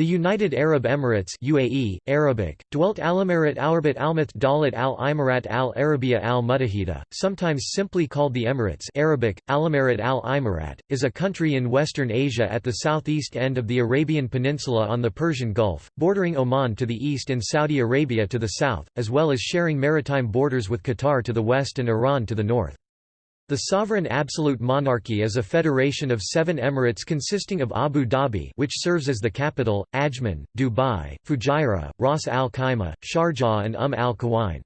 The United Arab Emirates UAE, Arabic, dwelt Alamarat Alrabat Almath Dalit al Imarat al Arabiya al Mutahida, sometimes simply called the Emirates Arabic, Alamarat al Imarat, is a country in Western Asia at the southeast end of the Arabian Peninsula on the Persian Gulf, bordering Oman to the east and Saudi Arabia to the south, as well as sharing maritime borders with Qatar to the west and Iran to the north. The sovereign absolute monarchy is a federation of seven emirates consisting of Abu Dhabi which serves as the capital, Ajman, Dubai, Fujairah, Ras Al Khaimah, Sharjah and Umm Al Quwain.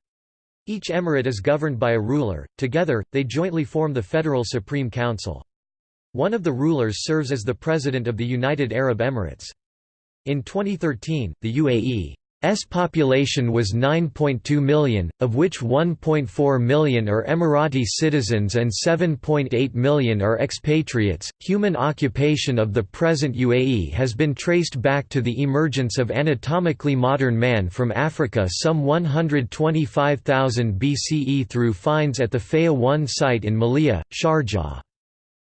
Each emirate is governed by a ruler, together, they jointly form the Federal Supreme Council. One of the rulers serves as the President of the United Arab Emirates. In 2013, the UAE S population was 9.2 million, of which 1.4 million are Emirati citizens and 7.8 million are expatriates. Human occupation of the present UAE has been traced back to the emergence of anatomically modern man from Africa some 125,000 BCE through finds at the Faya 1 site in Mleiha, Sharjah.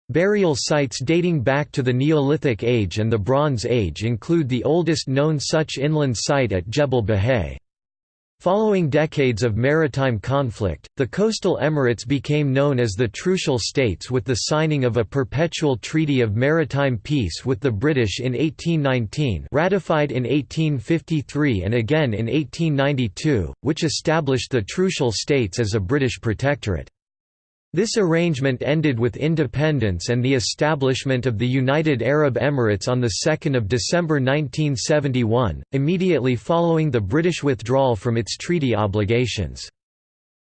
Burial sites dating back to the Neolithic Age and the Bronze Age include the oldest known such inland site at Jebel Buhais. Following decades of maritime conflict, the coastal emirates became known as the Trucial States with the signing of a perpetual treaty of maritime peace with the British in 1819 ratified in 1853 and again in 1892, which established the Trucial States as a British protectorate. This arrangement ended with independence and the establishment of the United Arab Emirates on 2 December 1971, immediately following the British withdrawal from its treaty obligations.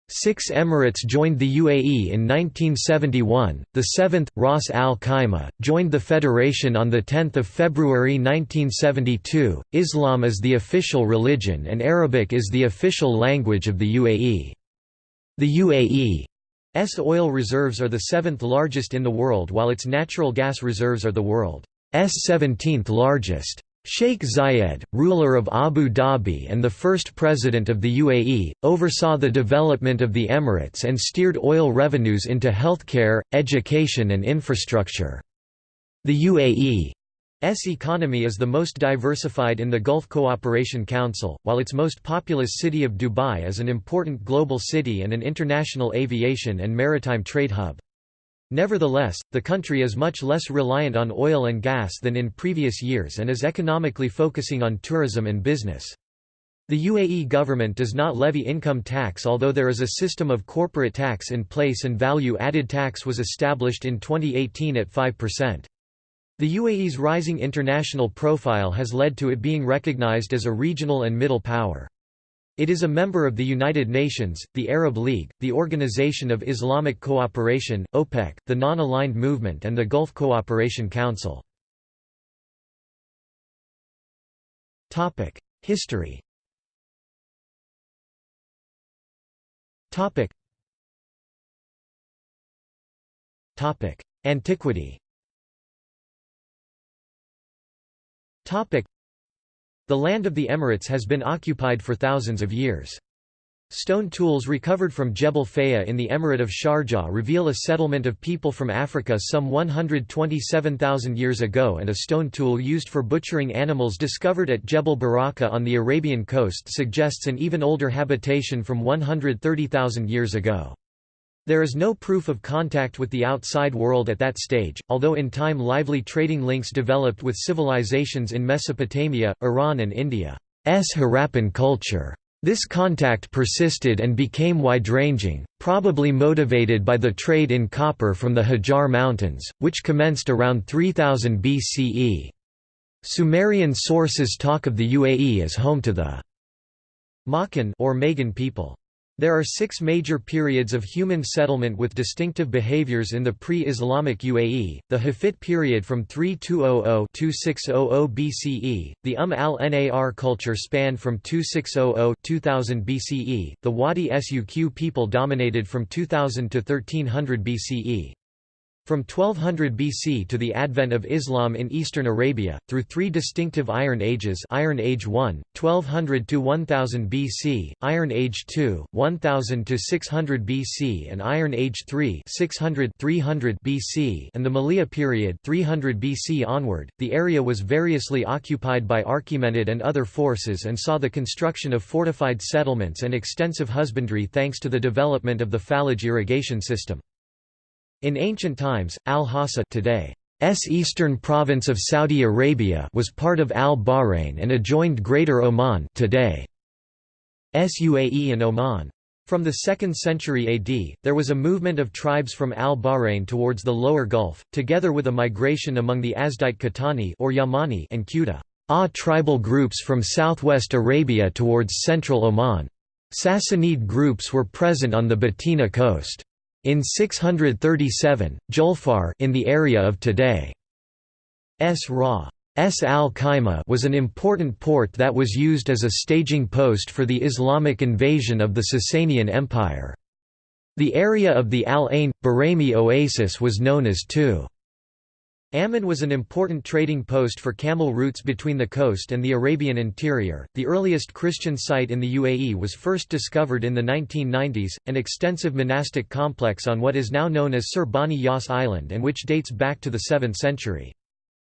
Six emirates joined the UAE in 1971, the seventh, Ras Al Khaimah, joined the federation on 10 February 1972. Islam is the official religion and Arabic is the official language of the UAE. The UAE S oil reserves are the seventh largest in the world while its natural gas reserves are the world's 17th largest. Sheikh Zayed, ruler of Abu Dhabi and the first president of the UAE, oversaw the development of the Emirates and steered oil revenues into healthcare, education and infrastructure. The UAE S economy is the most diversified in the Gulf Cooperation Council, while its most populous city of Dubai is an important global city and an international aviation and maritime trade hub. Nevertheless, the country is much less reliant on oil and gas than in previous years and is economically focusing on tourism and business. The UAE government does not levy income tax although there is a system of corporate tax in place and value-added tax was established in 2018 at 5%. The UAE's rising international profile has led to it being recognized as a regional and middle power. It is a member of the United Nations, the Arab League, the Organization of Islamic Cooperation, OPEC, the Non-Aligned Movement and the Gulf Cooperation Council. History Antiquity The land of the Emirates has been occupied for thousands of years. Stone tools recovered from Jebel Faya in the Emirate of Sharjah reveal a settlement of people from Africa some 127,000 years ago and a stone tool used for butchering animals discovered at Jebel Baraka on the Arabian coast suggests an even older habitation from 130,000 years ago. There is no proof of contact with the outside world at that stage, although in time lively trading links developed with civilizations in Mesopotamia, Iran and India's Harappan culture. This contact persisted and became wide-ranging, probably motivated by the trade in copper from the Hajar Mountains, which commenced around 3000 BCE. Sumerian sources talk of the UAE as home to the Makan or Magan people. There are six major periods of human settlement with distinctive behaviors in the pre-Islamic UAE, the Hafit period from 3200–2600 BCE, the Umm al-Nar culture spanned from 2600–2000 BCE, the Wadi Suq people dominated from 2000 to 1300 BCE. From 1200 BC to the advent of Islam in eastern Arabia, through three distinctive Iron Ages Iron Age 1, 1200 to 1000 BC, Iron Age 2, 1000 to 600 BC and Iron Age 3, 600 300 BC and the Mleiha period 300 BC onward, the area was variously occupied by Achaemenid and other forces and saw the construction of fortified settlements and extensive husbandry thanks to the development of the Falaj irrigation system. In ancient times, Al-Hassa today's eastern province of Saudi Arabia was part of Al-Bahrain and adjoined Greater Oman today's UAE and Oman. From the 2nd century AD, there was a movement of tribes from Al-Bahrain towards the lower Gulf, together with a migration among the Azdite Qahtani or Yamani and Quda ah tribal groups from southwest Arabia towards central Oman. Sassanid groups were present on the Batina coast. In 637, Julfar in the area of today's Ra. S al-Khaimah was an important port that was used as a staging post for the Islamic invasion of the Sasanian Empire. The area of the Al-Ain, Buraimi oasis was known as Tu. Ammon was an important trading post for camel routes between the coast and the Arabian interior. The earliest Christian site in the UAE was first discovered in the 1990s, an extensive monastic complex on what is now known as Sir Bani Yas Island and which dates back to the 7th century.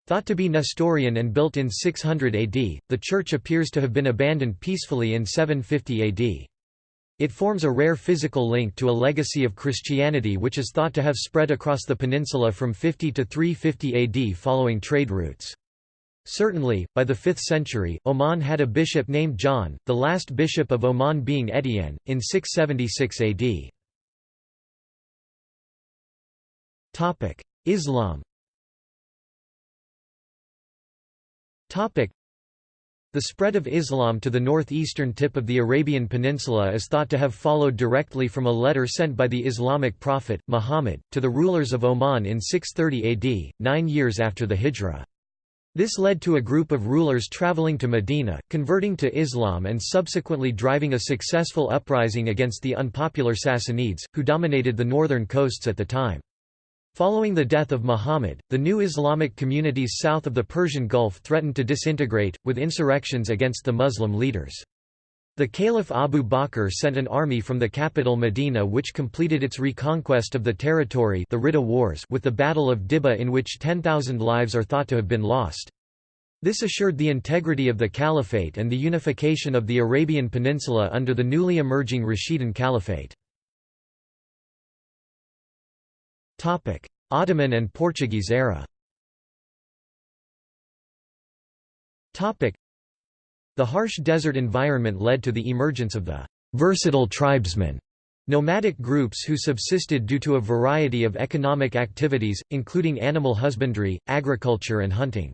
Thought to be Nestorian and built in 600 AD, the church appears to have been abandoned peacefully in 750 AD. It forms a rare physical link to a legacy of Christianity which is thought to have spread across the peninsula from 50 to 350 AD following trade routes. Certainly, by the 5th century, Oman had a bishop named John, the last bishop of Oman being Etienne, in 676 AD. Islam the spread of Islam to the northeastern tip of the Arabian Peninsula is thought to have followed directly from a letter sent by the Islamic prophet, Muhammad, to the rulers of Oman in 630 AD, nine years after the Hijra. This led to a group of rulers traveling to Medina, converting to Islam and subsequently driving a successful uprising against the unpopular Sassanids, who dominated the northern coasts at the time. Following the death of Muhammad, the new Islamic communities south of the Persian Gulf threatened to disintegrate, with insurrections against the Muslim leaders. The Caliph Abu Bakr sent an army from the capital Medina which completed its reconquest of the territory the Ridda Wars with the Battle of Dibba in which 10,000 lives are thought to have been lost. This assured the integrity of the caliphate and the unification of the Arabian Peninsula under the newly emerging Rashidun Caliphate. Ottoman and Portuguese era Topic: The harsh desert environment led to the emergence of the versatile tribesmen, nomadic groups who subsisted due to a variety of economic activities, including animal husbandry, agriculture and hunting.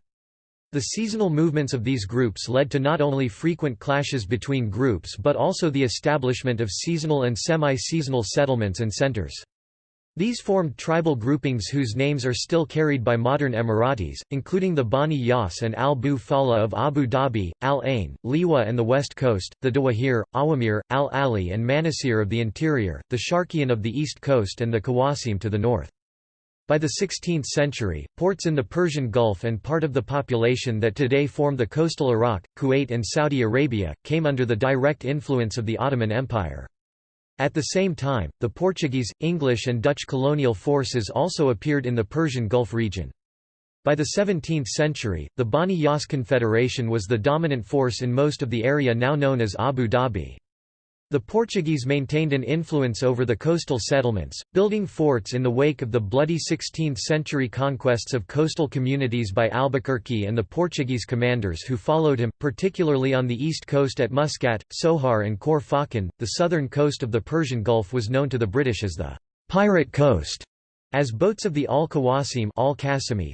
The seasonal movements of these groups led to not only frequent clashes between groups but also the establishment of seasonal and semi-seasonal settlements and centers. These formed tribal groupings whose names are still carried by modern Emiratis, including the Bani Yas and Al-Bu Fala of Abu Dhabi, Al-Ain, Liwa and the West Coast, the Dawahir, Awamir, Al-Ali and Manasir of the interior, the Sharqiyan of the East Coast and the Qawasim to the north. By the 16th century, ports in the Persian Gulf and part of the population that today form the coastal Iraq, Kuwait and Saudi Arabia, came under the direct influence of the Ottoman Empire. At the same time, the Portuguese, English and Dutch colonial forces also appeared in the Persian Gulf region. By the 17th century, the Bani Yas Confederation was the dominant force in most of the area now known as Abu Dhabi. The Portuguese maintained an influence over the coastal settlements, building forts in the wake of the bloody 16th-century conquests of coastal communities by Albuquerque and the Portuguese commanders who followed him, particularly on the east coast at Muscat, Sohar and Khor Fakkan. The southern coast of the Persian Gulf was known to the British as the «pirate coast», as boats of the Al-Qawasim Al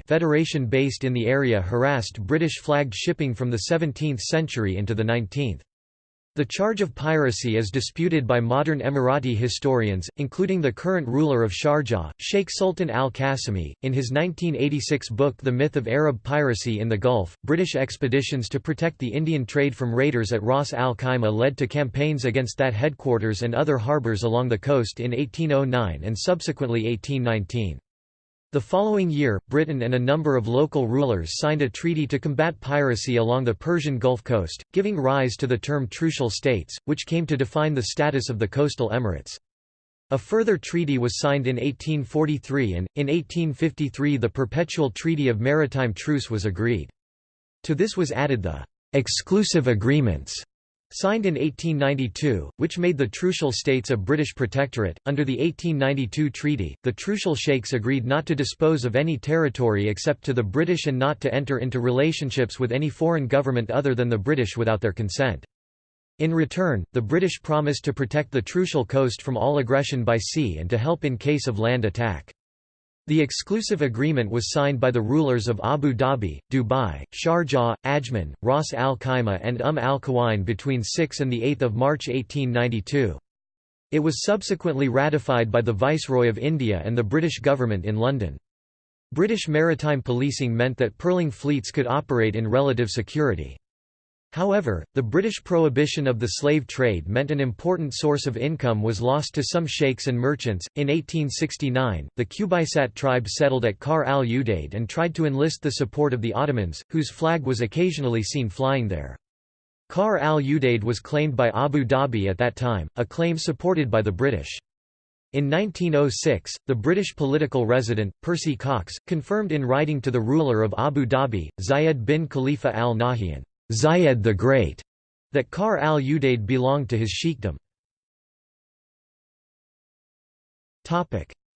Federation based in the area harassed British-flagged shipping from the 17th century into the 19th. The charge of piracy is disputed by modern Emirati historians, including the current ruler of Sharjah, Sheikh Sultan al-Qasimi. In his 1986 book The Myth of Arab Piracy in the Gulf, British expeditions to protect the Indian trade from raiders at Ras al-Khaimah led to campaigns against that headquarters and other harbours along the coast in 1809 and subsequently 1819. The following year, Britain and a number of local rulers signed a treaty to combat piracy along the Persian Gulf Coast, giving rise to the term Trucial States, which came to define the status of the coastal emirates. A further treaty was signed in 1843 and, in 1853 the Perpetual Treaty of Maritime Truce was agreed. To this was added the «exclusive agreements» Signed in 1892, which made the Trucial States a British protectorate, under the 1892 treaty, the Trucial Sheikhs agreed not to dispose of any territory except to the British and not to enter into relationships with any foreign government other than the British without their consent. In return, the British promised to protect the Trucial coast from all aggression by sea and to help in case of land attack. The exclusive agreement was signed by the rulers of Abu Dhabi, Dubai, Sharjah, Ajman, Ras Al Khaimah and Umm al Quwain between 6 and 8 March 1892. It was subsequently ratified by the Viceroy of India and the British government in London. British maritime policing meant that pearling fleets could operate in relative security. However, the British prohibition of the slave trade meant an important source of income was lost to some sheikhs and merchants. In 1869, the Qubaysat tribe settled at Kar al Udaid and tried to enlist the support of the Ottomans, whose flag was occasionally seen flying there. Kar al Udaid was claimed by Abu Dhabi at that time, a claim supported by the British. In 1906, the British political resident, Percy Cox, confirmed in writing to the ruler of Abu Dhabi, Zayed bin Khalifa al Nahyan, Zayed the Great, that Kar al-Udaid belonged to his sheikhdom.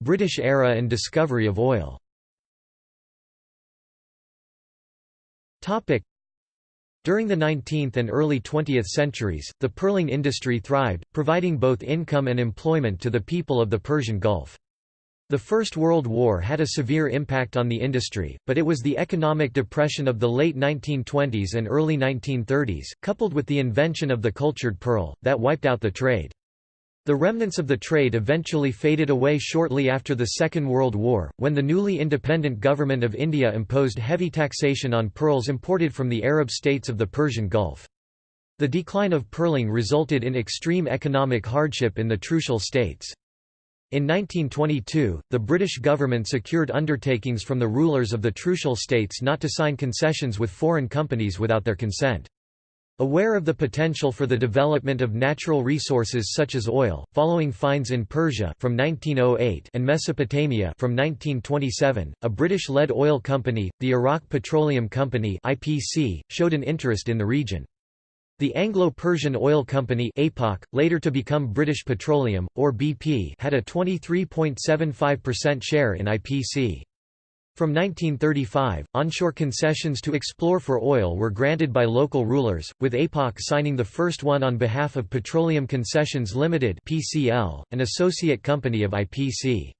British era and discovery of oil during the 19th and early 20th centuries, the pearling industry thrived, providing both income and employment to the people of the Persian Gulf. The First World War had a severe impact on the industry, but it was the economic depression of the late 1920s and early 1930s, coupled with the invention of the cultured pearl, that wiped out the trade. The remnants of the trade eventually faded away shortly after the Second World War, when the newly independent government of India imposed heavy taxation on pearls imported from the Arab states of the Persian Gulf. The decline of pearling resulted in extreme economic hardship in the Trucial states. In 1922, the British government secured undertakings from the rulers of the Trucial states not to sign concessions with foreign companies without their consent. Aware of the potential for the development of natural resources such as oil, following finds in Persia from 1908 and Mesopotamia from 1927, a British-led oil company, the Iraq Petroleum Company (IPC), showed an interest in the region. The Anglo-Persian Oil Company APOC, later to become British Petroleum, or BP had a 23.75% share in IPC. From 1935, onshore concessions to explore for oil were granted by local rulers, with APOC signing the first one on behalf of Petroleum Concessions Limited (PCL), an associate company of IPC.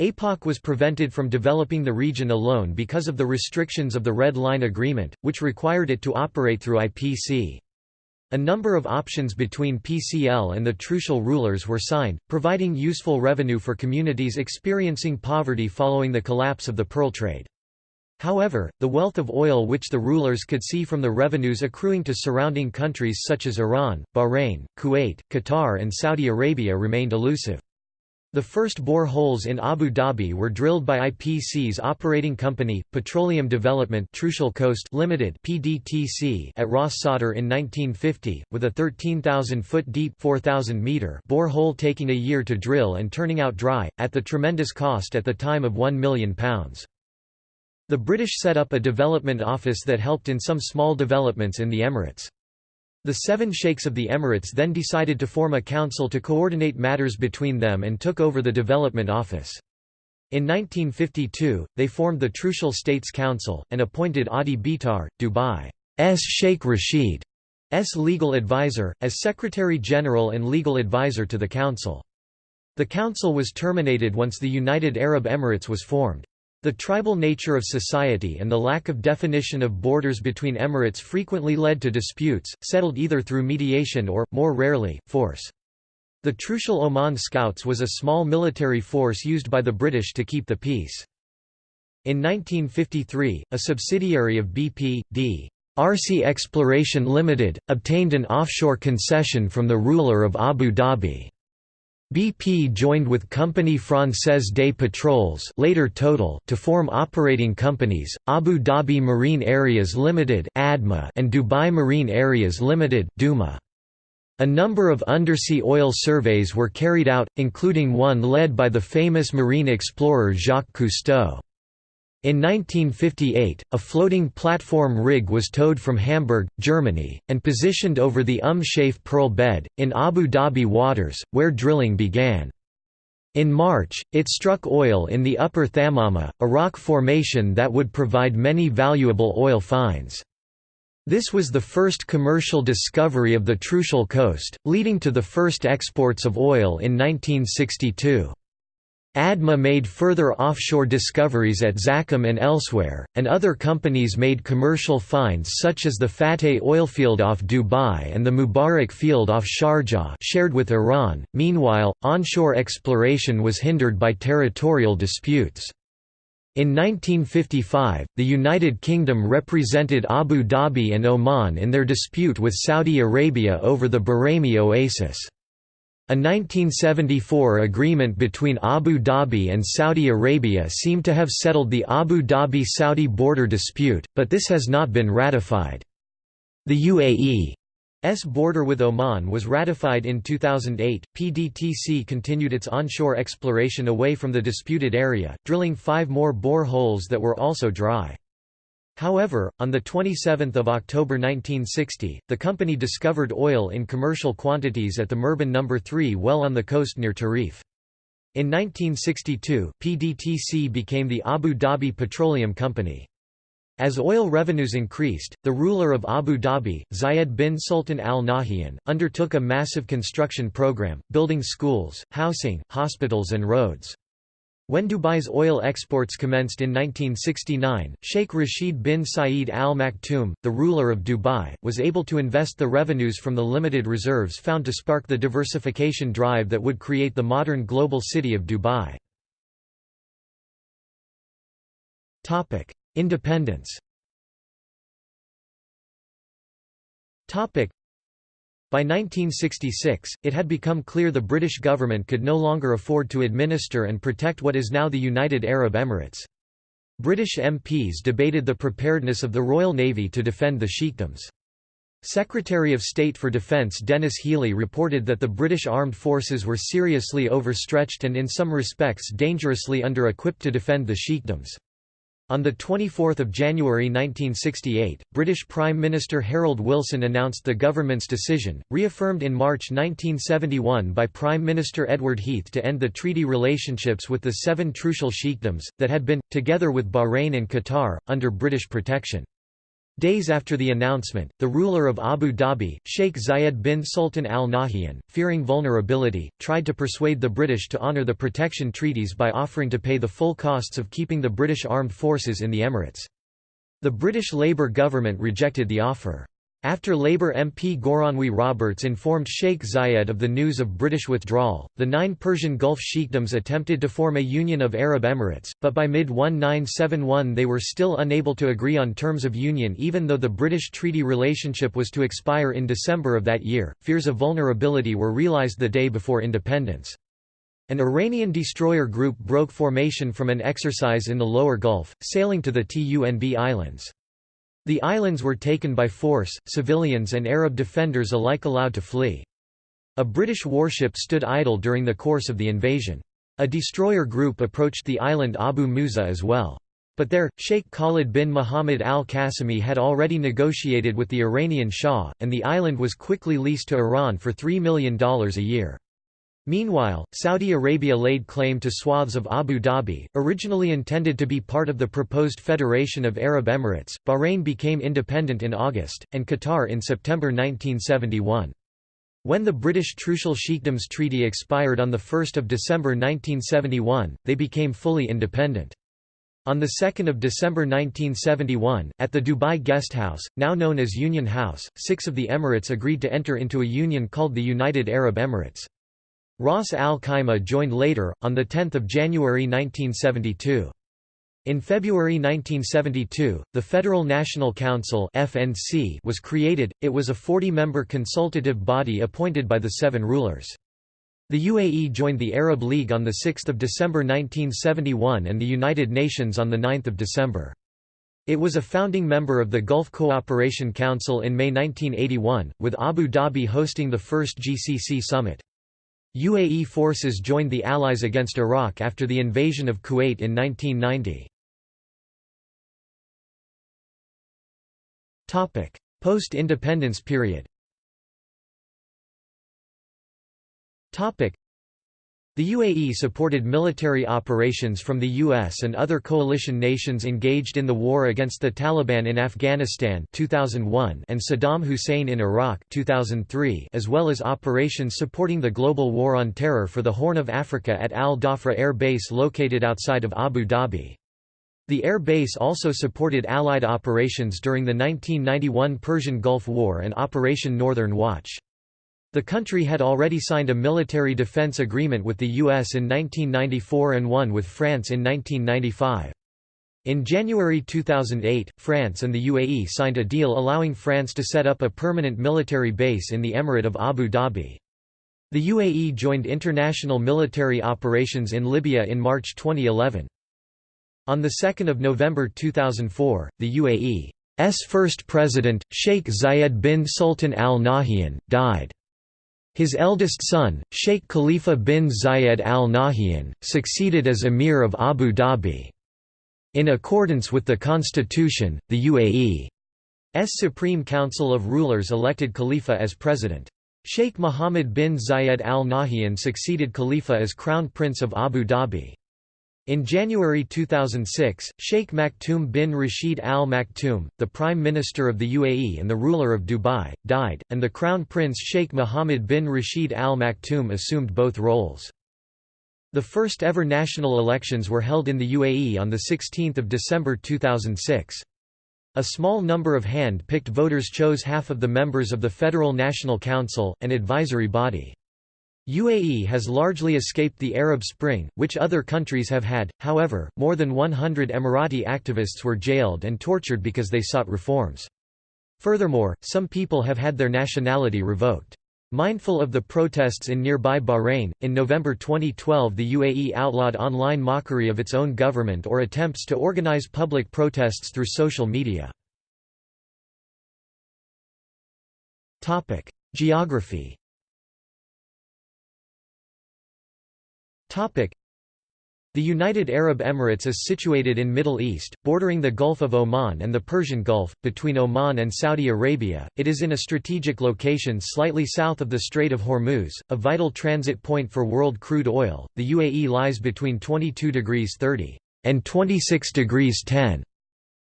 APOC was prevented from developing the region alone because of the restrictions of the Red Line Agreement, which required it to operate through IPC. A number of options between PCL and the Trucial rulers were signed, providing useful revenue for communities experiencing poverty following the collapse of the pearl trade. However, the wealth of oil which the rulers could see from the revenues accruing to surrounding countries such as Iran, Bahrain, Kuwait, Qatar and Saudi Arabia remained elusive. The first bore holes in Abu Dhabi were drilled by IPC's operating company, Petroleum Development Trucial Coast Limited (PDTC) at Ras Sadr in 1950, with a 13,000-foot deep (4,000-meter) bore hole taking a year to drill and turning out dry, at the tremendous cost at the time of £1 million. The British set up a development office that helped in some small developments in the Emirates. The seven sheikhs of the Emirates then decided to form a council to coordinate matters between them and took over the development office. In 1952, they formed the Trucial States Council, and appointed Adi Bitar, Dubai's Sheikh Rashid's legal advisor, as Secretary-General and legal advisor to the council. The council was terminated once the United Arab Emirates was formed. The tribal nature of society and the lack of definition of borders between emirates frequently led to disputes, settled either through mediation or, more rarely, force. The Trucial Oman Scouts was a small military force used by the British to keep the peace. In 1953, a subsidiary of BP, D. RC Exploration Limited, obtained an offshore concession from the ruler of Abu Dhabi. BP joined with Compagnie Française des Pétroles later Total to form operating companies, Abu Dhabi Marine Areas Limited and Dubai Marine Areas Limited DUMA. A number of undersea oil surveys were carried out, including one led by the famous marine explorer Jacques Cousteau. In 1958, a floating platform rig was towed from Hamburg, Germany, and positioned over the Umm Shaif Pearl Bed, in Abu Dhabi waters, where drilling began. In March, it struck oil in the Upper Thamama, a rock formation that would provide many valuable oil finds. This was the first commercial discovery of the Trucial Coast, leading to the first exports of oil in 1962. ADMA made further offshore discoveries at Zakum and elsewhere, and other companies made commercial finds such as the Fateh oilfield off Dubai and the Mubarak field off Sharjah shared with Iran. Meanwhile, onshore exploration was hindered by territorial disputes. In 1955, the United Kingdom represented Abu Dhabi and Oman in their dispute with Saudi Arabia over the Buraimi Oasis. A 1974 agreement between Abu Dhabi and Saudi Arabia seemed to have settled the Abu Dhabi-Saudi border dispute, but this has not been ratified. The UAE's border with Oman was ratified in 2008. PDTC continued its onshore exploration away from the disputed area, drilling five more bore holes that were also dry. However, on 27 October 1960, the company discovered oil in commercial quantities at the Murban No. 3 well on the coast near Tarif. In 1962, PDTC became the Abu Dhabi Petroleum Company. As oil revenues increased, the ruler of Abu Dhabi, Zayed bin Sultan al Nahyan, undertook a massive construction program, building schools, housing, hospitals and roads. When Dubai's oil exports commenced in 1969, Sheikh Rashid bin Saeed Al Maktoum, the ruler of Dubai, was able to invest the revenues from the limited reserves found to spark the diversification drive that would create the modern global city of Dubai. Independence by 1966, it had become clear the British government could no longer afford to administer and protect what is now the United Arab Emirates. British MPs debated the preparedness of the Royal Navy to defend the sheikdoms. Secretary of State for Defence Denis Healey reported that the British armed forces were seriously overstretched and in some respects dangerously under-equipped to defend the sheikdoms. On 24 January 1968, British Prime Minister Harold Wilson announced the government's decision, reaffirmed in March 1971 by Prime Minister Edward Heath to end the treaty relationships with the seven Trucial sheikdoms, that had been, together with Bahrain and Qatar, under British protection. Days after the announcement, the ruler of Abu Dhabi, Sheikh Zayed bin Sultan al Nahyan, fearing vulnerability, tried to persuade the British to honour the protection treaties by offering to pay the full costs of keeping the British armed forces in the Emirates. The British Labour government rejected the offer. After Labour MP Goronwy Roberts informed Sheikh Zayed of the news of British withdrawal, the nine Persian Gulf sheikdoms attempted to form a union of Arab Emirates, but by mid-1971 they were still unable to agree on terms of union even though the British treaty relationship was to expire in December of that year. Fears of vulnerability were realised the day before independence. An Iranian destroyer group broke formation from an exercise in the lower Gulf, sailing to the Tunb Islands. The islands were taken by force, civilians and Arab defenders alike allowed to flee. A British warship stood idle during the course of the invasion. A destroyer group approached the island Abu Musa as well. But there, Sheikh Khalid bin Muhammad al-Qasimi had already negotiated with the Iranian Shah, and the island was quickly leased to Iran for $3 million a year. Meanwhile, Saudi Arabia laid claim to swaths of Abu Dhabi, originally intended to be part of the proposed Federation of Arab Emirates. Bahrain became independent in August, and Qatar in September 1971. When the British Trucial Sheikdoms Treaty expired on 1 December 1971, they became fully independent. On 2 December 1971, at the Dubai Guest House, now known as Union House, six of the Emirates agreed to enter into a union called the United Arab Emirates. Ras Al Khaimah joined later, on 10 January 1972. In February 1972, the Federal National Council (FNC) was created. It was a 40-member consultative body appointed by the seven rulers. The UAE joined the Arab League on 6 December 1971 and the United Nations on 9 December. It was a founding member of the Gulf Cooperation Council in May 1981, with Abu Dhabi hosting the first GCC summit. UAE forces joined the Allies against Iraq after the invasion of Kuwait in 1990. Post-independence period the UAE supported military operations from the US and other coalition nations engaged in the war against the Taliban in Afghanistan 2001 and Saddam Hussein in Iraq 2003 as well as operations supporting the global war on terror for the Horn of Africa at Al Dhafra Air Base located outside of Abu Dhabi. The air base also supported Allied operations during the 1991 Persian Gulf War and Operation Northern Watch. The country had already signed a military defense agreement with the U.S. in 1994 and one with France in 1995. In January 2008, France and the UAE signed a deal allowing France to set up a permanent military base in the Emirate of Abu Dhabi. The UAE joined international military operations in Libya in March 2011. On 2 November 2004, the UAE's first president, Sheikh Zayed bin Sultan Al Nahyan, died. His eldest son, Sheikh Khalifa bin Zayed Al Nahyan, succeeded as Emir of Abu Dhabi. In accordance with the constitution, the UAE's Supreme Council of Rulers elected Khalifa as president. Sheikh Mohammed bin Zayed Al Nahyan succeeded Khalifa as Crown Prince of Abu Dhabi. In January 2006, Sheikh Maktoum bin Rashid Al Maktoum, the Prime Minister of the UAE and the ruler of Dubai, died, and the Crown Prince Sheikh Mohammed bin Rashid Al Maktoum assumed both roles. The first ever national elections were held in the UAE on 16 December 2006. A small number of hand-picked voters chose half of the members of the Federal National Council, an advisory body. UAE has largely escaped the Arab Spring, which other countries have had, however, more than 100 Emirati activists were jailed and tortured because they sought reforms. Furthermore, some people have had their nationality revoked. Mindful of the protests in nearby Bahrain, in November 2012 the UAE outlawed online mockery of its own government or attempts to organize public protests through social media. Geography The United Arab Emirates is situated in Middle East, bordering the Gulf of Oman and the Persian Gulf, between Oman and Saudi Arabia. It is in a strategic location slightly south of the Strait of Hormuz, a vital transit point for world crude oil. The UAE lies between 22 degrees 30 and 26 degrees 10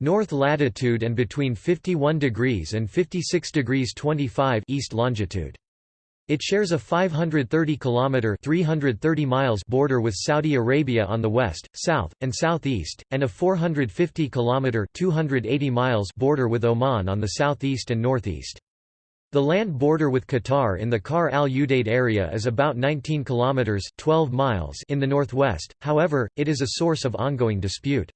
north latitude and between 51 degrees and 56 degrees 25 east longitude. It shares a 530 kilometer 330 miles border with Saudi Arabia on the west, south, and southeast, and a 450 kilometer 280 miles border with Oman on the southeast and northeast. The land border with Qatar in the Kar al Udeid area is about 19 kilometers 12 miles in the northwest. However, it is a source of ongoing dispute.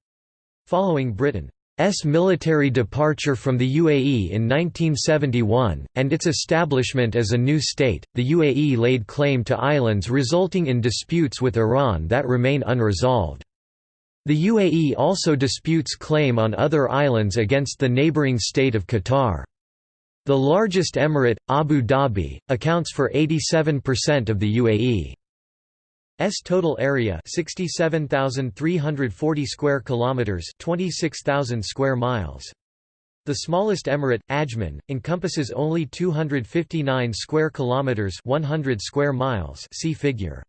Following Britain S military departure from the UAE in 1971, and its establishment as a new state, the UAE laid claim to islands resulting in disputes with Iran that remain unresolved. The UAE also disputes claim on other islands against the neighboring state of Qatar. The largest emirate, Abu Dhabi, accounts for 87% of the UAE. S total area 67,340 square kilometers 26,000 square miles. The smallest emirate Ajman encompasses only 259 square kilometers 100 square miles see figure.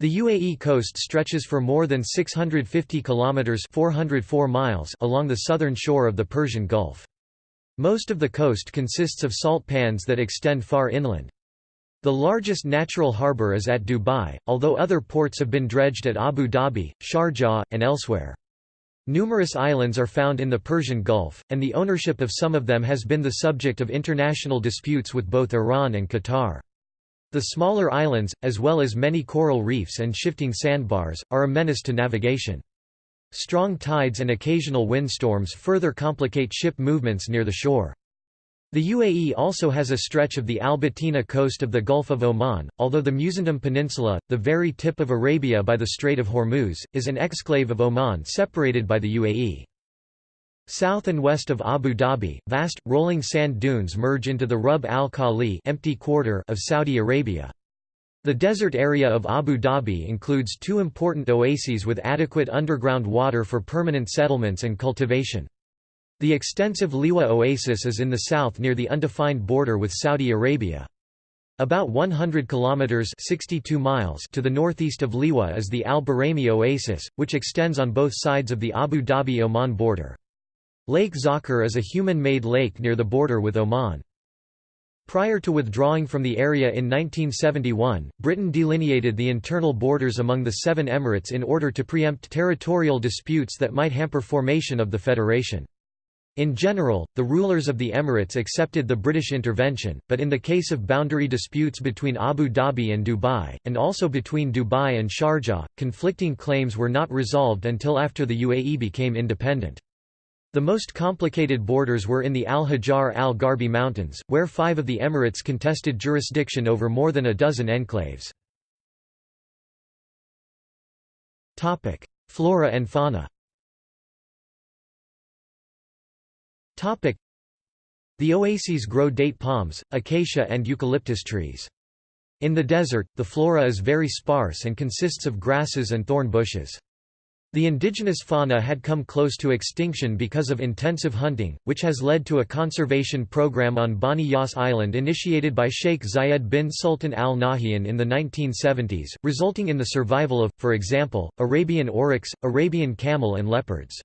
The UAE coast stretches for more than 650 kilometers 404 miles along the southern shore of the Persian Gulf. Most of the coast consists of salt pans that extend far inland the largest natural harbour is at Dubai, although other ports have been dredged at Abu Dhabi, Sharjah, and elsewhere. Numerous islands are found in the Persian Gulf, and the ownership of some of them has been the subject of international disputes with both Iran and Qatar. The smaller islands, as well as many coral reefs and shifting sandbars, are a menace to navigation. Strong tides and occasional windstorms further complicate ship movements near the shore. The UAE also has a stretch of the Al-Batina coast of the Gulf of Oman, although the Musandam Peninsula, the very tip of Arabia by the Strait of Hormuz, is an exclave of Oman separated by the UAE. South and west of Abu Dhabi, vast, rolling sand dunes merge into the Rub al-Khali empty quarter of Saudi Arabia. The desert area of Abu Dhabi includes two important oases with adequate underground water for permanent settlements and cultivation. The extensive Liwa Oasis is in the south near the undefined border with Saudi Arabia. About 100 kilometers (62 miles) to the northeast of Liwa is the Al Buraimi Oasis, which extends on both sides of the Abu Dhabi-Oman border. Lake Zakir is a human-made lake near the border with Oman. Prior to withdrawing from the area in 1971, Britain delineated the internal borders among the seven emirates in order to preempt territorial disputes that might hamper formation of the federation. In general, the rulers of the Emirates accepted the British intervention, but in the case of boundary disputes between Abu Dhabi and Dubai, and also between Dubai and Sharjah, conflicting claims were not resolved until after the UAE became independent. The most complicated borders were in the Al-Hajar al-Gharbi Mountains, where five of the Emirates contested jurisdiction over more than a dozen enclaves. Flora and fauna The oases grow date palms, acacia and eucalyptus trees. In the desert, the flora is very sparse and consists of grasses and thorn bushes. The indigenous fauna had come close to extinction because of intensive hunting, which has led to a conservation program on Bani Yas Island initiated by Sheikh Zayed bin Sultan Al Nahyan in the 1970s, resulting in the survival of, for example, Arabian oryx, Arabian camel and leopards.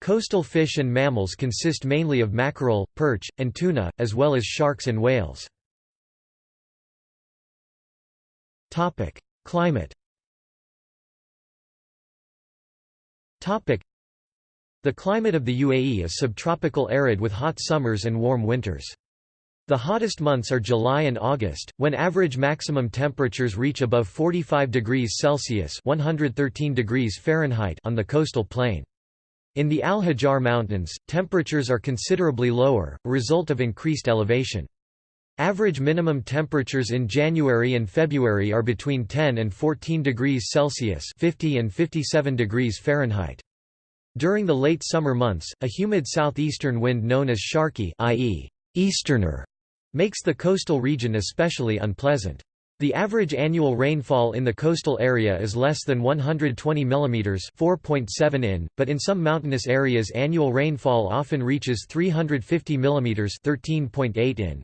Coastal fish and mammals consist mainly of mackerel, perch, and tuna, as well as sharks and whales. Climate The climate of the UAE is subtropical arid with hot summers and warm winters. The hottest months are July and August, when average maximum temperatures reach above 45 degrees Celsius 113 degrees Fahrenheit on the coastal plain. In the Al-Hajar Mountains, temperatures are considerably lower, a result of increased elevation. Average minimum temperatures in January and February are between 10 and 14 degrees Celsius 50 and 57 degrees Fahrenheit. During the late summer months, a humid southeastern wind known as sharqi i.e., easterner, makes the coastal region especially unpleasant. The average annual rainfall in the coastal area is less than 120 mm 4.7 in, but in some mountainous areas annual rainfall often reaches 350 mm 13.8 in.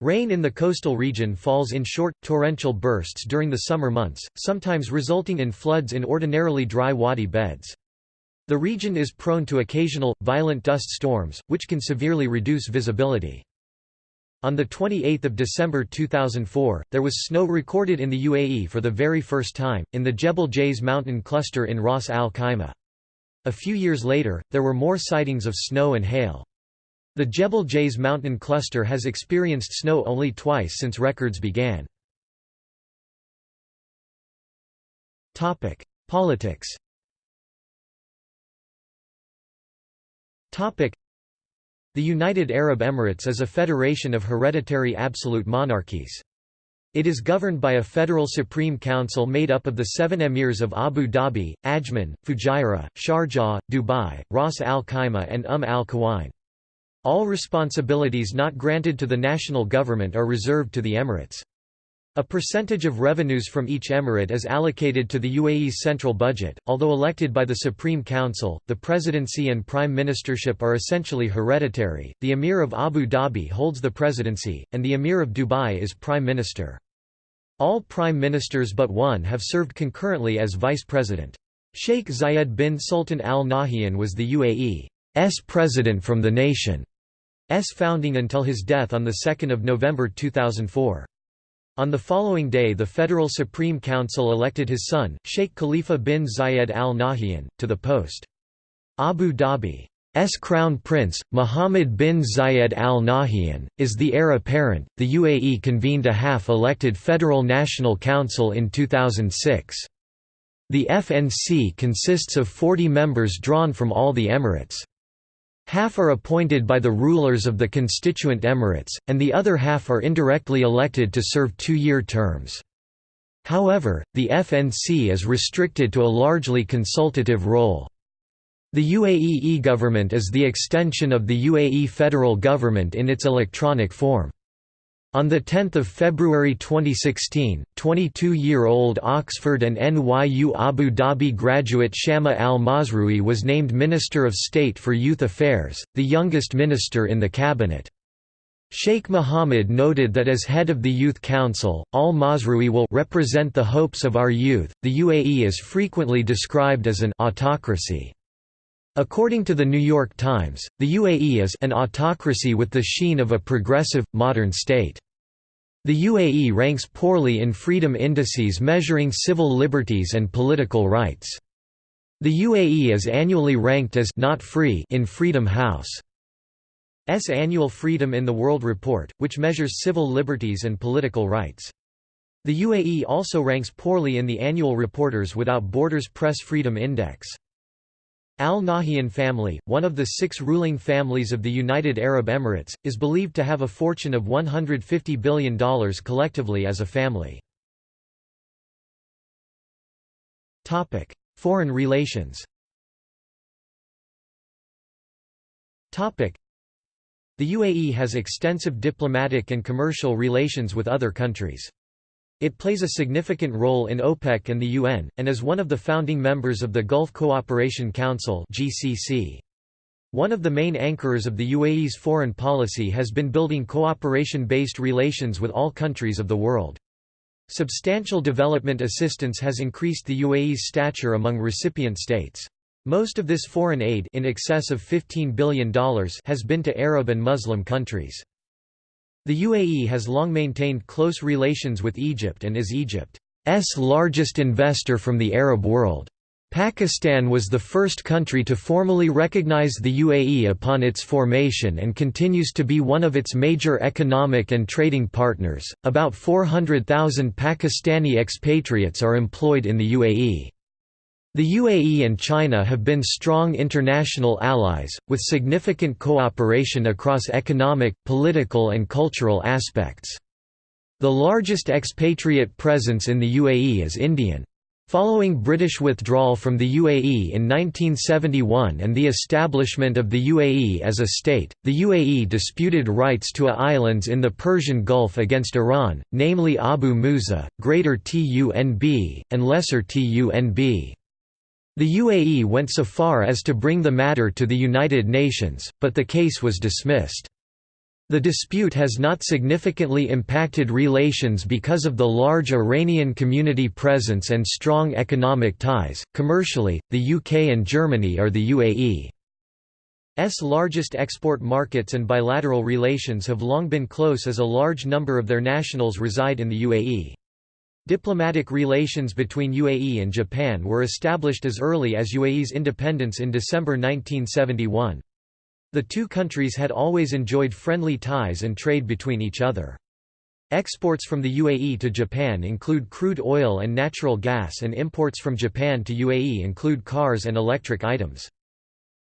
Rain in the coastal region falls in short, torrential bursts during the summer months, sometimes resulting in floods in ordinarily dry wadi beds. The region is prone to occasional, violent dust storms, which can severely reduce visibility. On 28 December 2004, there was snow recorded in the UAE for the very first time, in the Jebel Jais mountain cluster in Ras Al Khaimah. A few years later, there were more sightings of snow and hail. The Jebel Jais mountain cluster has experienced snow only twice since records began. Politics the United Arab Emirates is a federation of hereditary absolute monarchies. It is governed by a federal supreme council made up of the seven emirs of Abu Dhabi, Ajman, Fujairah, Sharjah, Dubai, Ras Al Khaimah and Umm Al Quwain. All responsibilities not granted to the national government are reserved to the emirates. A percentage of revenues from each emirate is allocated to the UAE's central budget. Although elected by the Supreme Council, the presidency and prime ministership are essentially hereditary. The Emir of Abu Dhabi holds the presidency, and the Emir of Dubai is prime minister. All prime ministers but one have served concurrently as vice president. Sheikh Zayed bin Sultan Al Nahyan was the UAE's president from the nation's founding until his death on 2 November 2004. On the following day the Federal Supreme Council elected his son, Sheikh Khalifa bin Zayed al Nahyan, to the post. Abu Dhabi's Crown Prince, Mohammed bin Zayed al Nahyan, is the heir apparent. The UAE convened a half elected Federal National Council in 2006. The FNC consists of 40 members drawn from all the emirates. Half are appointed by the rulers of the constituent emirates, and the other half are indirectly elected to serve two-year terms. However, the FNC is restricted to a largely consultative role. The UAE e-government is the extension of the UAE federal government in its electronic form. On 10 February 2016, 22-year-old Oxford and NYU Abu Dhabi graduate Shama al-Mazrui was named Minister of State for Youth Affairs, the youngest minister in the cabinet. Sheikh Mohammed noted that as head of the Youth Council, al-Mazrui will represent the hopes of our youth. The UAE is frequently described as an autocracy. According to the New York Times, the UAE is an autocracy with the sheen of a progressive, modern state. The UAE ranks poorly in freedom indices measuring civil liberties and political rights. The UAE is annually ranked as not free in Freedom House. S annual Freedom in the World report, which measures civil liberties and political rights. The UAE also ranks poorly in the annual Reporters Without Borders Press Freedom Index. Al Nahyan family, one of the six ruling families of the United Arab Emirates, is believed to have a fortune of $150 billion collectively as a family. Foreign relations the UAE has extensive diplomatic and commercial relations with other countries. It plays a significant role in OPEC and the UN, and is one of the founding members of the Gulf Cooperation Council GCC. One of the main anchors of the UAE's foreign policy has been building cooperation-based relations with all countries of the world. Substantial development assistance has increased the UAE's stature among recipient states. Most of this foreign aid in excess of $15 billion has been to Arab and Muslim countries. The UAE has long maintained close relations with Egypt and is Egypt's largest investor from the Arab world. Pakistan was the first country to formally recognize the UAE upon its formation and continues to be one of its major economic and trading partners. About 400,000 Pakistani expatriates are employed in the UAE. The UAE and China have been strong international allies, with significant cooperation across economic, political and cultural aspects. The largest expatriate presence in the UAE is Indian. Following British withdrawal from the UAE in 1971 and the establishment of the UAE as a state, the UAE disputed rights to islands in the Persian Gulf against Iran, namely Abu Musa, Greater Tunb, and Lesser Tunb. The UAE went so far as to bring the matter to the United Nations, but the case was dismissed. The dispute has not significantly impacted relations because of the large Iranian community presence and strong economic ties. Commercially, the UK and Germany are the UAE's largest export markets, and bilateral relations have long been close as a large number of their nationals reside in the UAE. Diplomatic relations between UAE and Japan were established as early as UAE's independence in December 1971. The two countries had always enjoyed friendly ties and trade between each other. Exports from the UAE to Japan include crude oil and natural gas and imports from Japan to UAE include cars and electric items.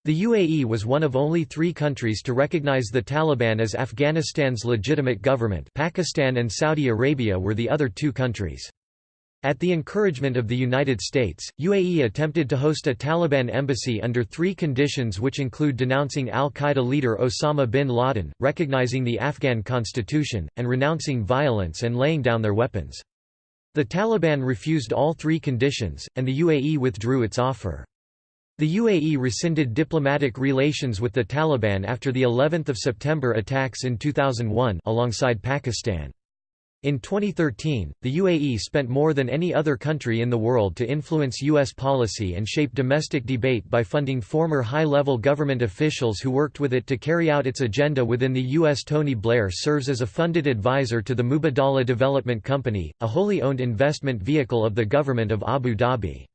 The UAE was one of only three countries to recognize the Taliban as Afghanistan's legitimate government Pakistan and Saudi Arabia were the other two countries. At the encouragement of the United States, UAE attempted to host a Taliban embassy under three conditions which include denouncing al-Qaeda leader Osama bin Laden, recognizing the Afghan constitution, and renouncing violence and laying down their weapons. The Taliban refused all three conditions, and the UAE withdrew its offer. The UAE rescinded diplomatic relations with the Taliban after the 11th of September attacks in 2001 alongside Pakistan. In 2013, the UAE spent more than any other country in the world to influence U.S. policy and shape domestic debate by funding former high-level government officials who worked with it to carry out its agenda within the U.S. Tony Blair serves as a funded advisor to the Mubadala Development Company, a wholly owned investment vehicle of the government of Abu Dhabi.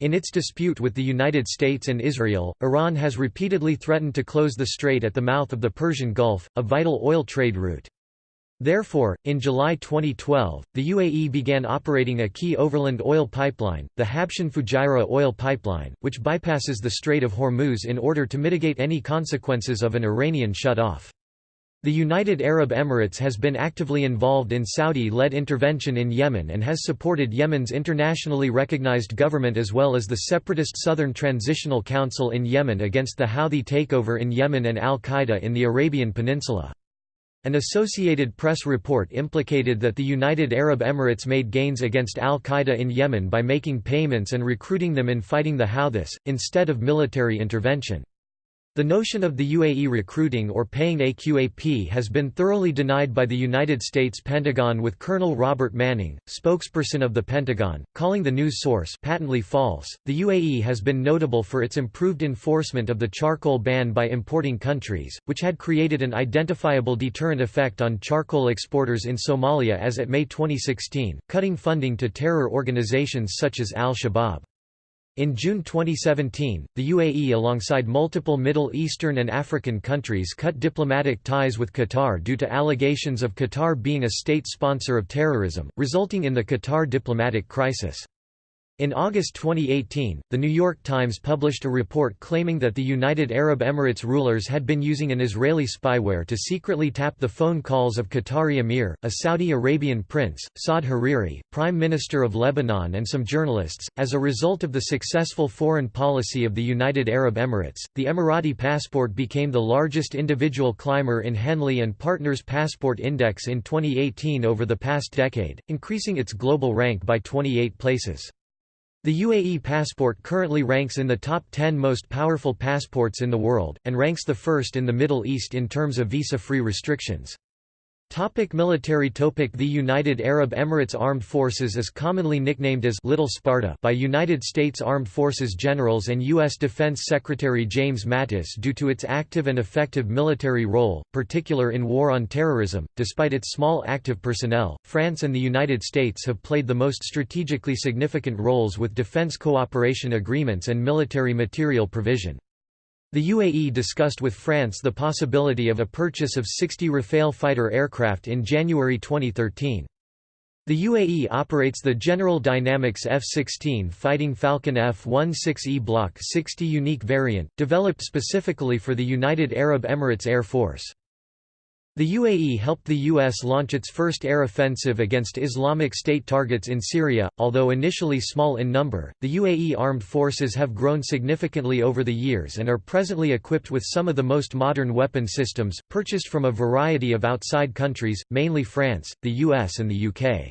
In its dispute with the United States and Israel, Iran has repeatedly threatened to close the strait at the mouth of the Persian Gulf, a vital oil trade route. Therefore, in July 2012, the UAE began operating a key overland oil pipeline, the Habshan Fujairah oil pipeline, which bypasses the Strait of Hormuz in order to mitigate any consequences of an Iranian shut-off. The United Arab Emirates has been actively involved in Saudi-led intervention in Yemen and has supported Yemen's internationally recognized government as well as the separatist Southern Transitional Council in Yemen against the Houthi takeover in Yemen and al-Qaeda in the Arabian Peninsula. An Associated Press report implicated that the United Arab Emirates made gains against al-Qaeda in Yemen by making payments and recruiting them in fighting the Houthis, instead of military intervention. The notion of the UAE recruiting or paying AQAP has been thoroughly denied by the United States Pentagon with Colonel Robert Manning, spokesperson of the Pentagon, calling the news source patently false. The UAE has been notable for its improved enforcement of the charcoal ban by importing countries, which had created an identifiable deterrent effect on charcoal exporters in Somalia as at May 2016, cutting funding to terror organizations such as al-Shabaab. In June 2017, the UAE alongside multiple Middle Eastern and African countries cut diplomatic ties with Qatar due to allegations of Qatar being a state sponsor of terrorism, resulting in the Qatar diplomatic crisis. In August 2018, The New York Times published a report claiming that the United Arab Emirates rulers had been using an Israeli spyware to secretly tap the phone calls of Qatari Emir, a Saudi Arabian prince, Saad Hariri, Prime Minister of Lebanon and some journalists. As a result of the successful foreign policy of the United Arab Emirates, the Emirati passport became the largest individual climber in Henley and Partners Passport Index in 2018 over the past decade, increasing its global rank by 28 places. The UAE passport currently ranks in the top 10 most powerful passports in the world, and ranks the first in the Middle East in terms of visa-free restrictions. Topic military topic The United Arab Emirates Armed Forces is commonly nicknamed as Little Sparta by United States Armed Forces generals and U.S. Defense Secretary James Mattis due to its active and effective military role, particular in war on terrorism. Despite its small active personnel, France and the United States have played the most strategically significant roles with defense cooperation agreements and military material provision. The UAE discussed with France the possibility of a purchase of 60 Rafale fighter aircraft in January 2013. The UAE operates the General Dynamics F-16 Fighting Falcon F-16E Block 60 unique variant, developed specifically for the United Arab Emirates Air Force. The UAE helped the U.S. launch its first air offensive against Islamic State targets in Syria. Although initially small in number, the UAE armed forces have grown significantly over the years and are presently equipped with some of the most modern weapon systems, purchased from a variety of outside countries, mainly France, the US, and the UK.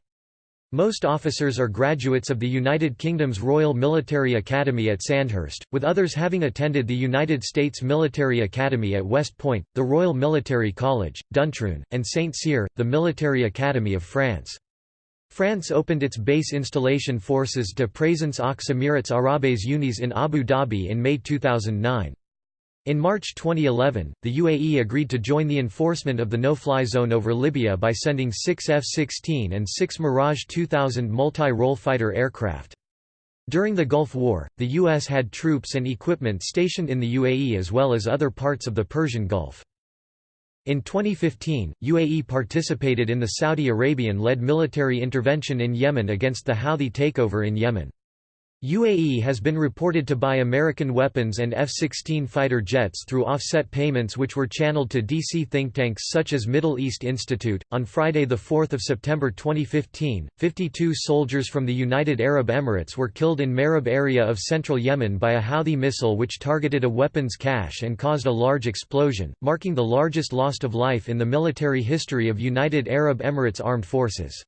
Most officers are graduates of the United Kingdom's Royal Military Academy at Sandhurst, with others having attended the United States Military Academy at West Point, the Royal Military College, Duntroon, and Saint Cyr, the Military Academy of France. France opened its base installation forces de présence aux Émirats Arabes Unis in Abu Dhabi in May 2009. In March 2011, the UAE agreed to join the enforcement of the no-fly zone over Libya by sending six F-16 and six Mirage 2000 multi-role fighter aircraft. During the Gulf War, the U.S. had troops and equipment stationed in the UAE as well as other parts of the Persian Gulf. In 2015, UAE participated in the Saudi Arabian-led military intervention in Yemen against the Houthi takeover in Yemen. UAE has been reported to buy American weapons and F-16 fighter jets through offset payments which were channeled to DC think tanks such as Middle East Institute. On Friday, 4 September 2015, 52 soldiers from the United Arab Emirates were killed in Marib area of central Yemen by a Houthi missile which targeted a weapons cache and caused a large explosion, marking the largest loss of life in the military history of United Arab Emirates armed forces.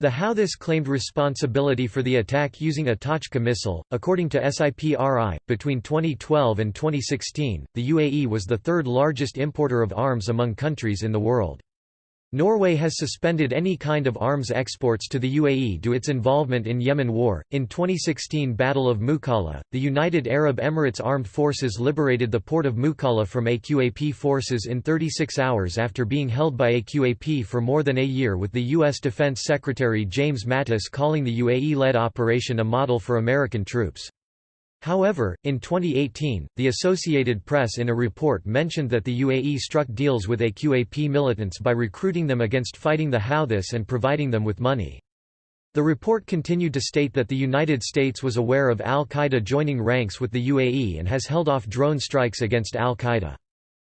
The Houthis claimed responsibility for the attack using a Tochka missile. According to SIPRI, between 2012 and 2016, the UAE was the third largest importer of arms among countries in the world. Norway has suspended any kind of arms exports to the UAE due its involvement in Yemen war. In 2016 Battle of Mukalla, the United Arab Emirates Armed Forces liberated the port of Mukalla from AQAP forces in 36 hours after being held by AQAP for more than a year with the U.S. Defense Secretary James Mattis calling the UAE-led operation a model for American troops. However, in 2018, the Associated Press in a report mentioned that the UAE struck deals with AQAP militants by recruiting them against fighting the Houthis and providing them with money. The report continued to state that the United States was aware of al-Qaeda joining ranks with the UAE and has held off drone strikes against al-Qaeda.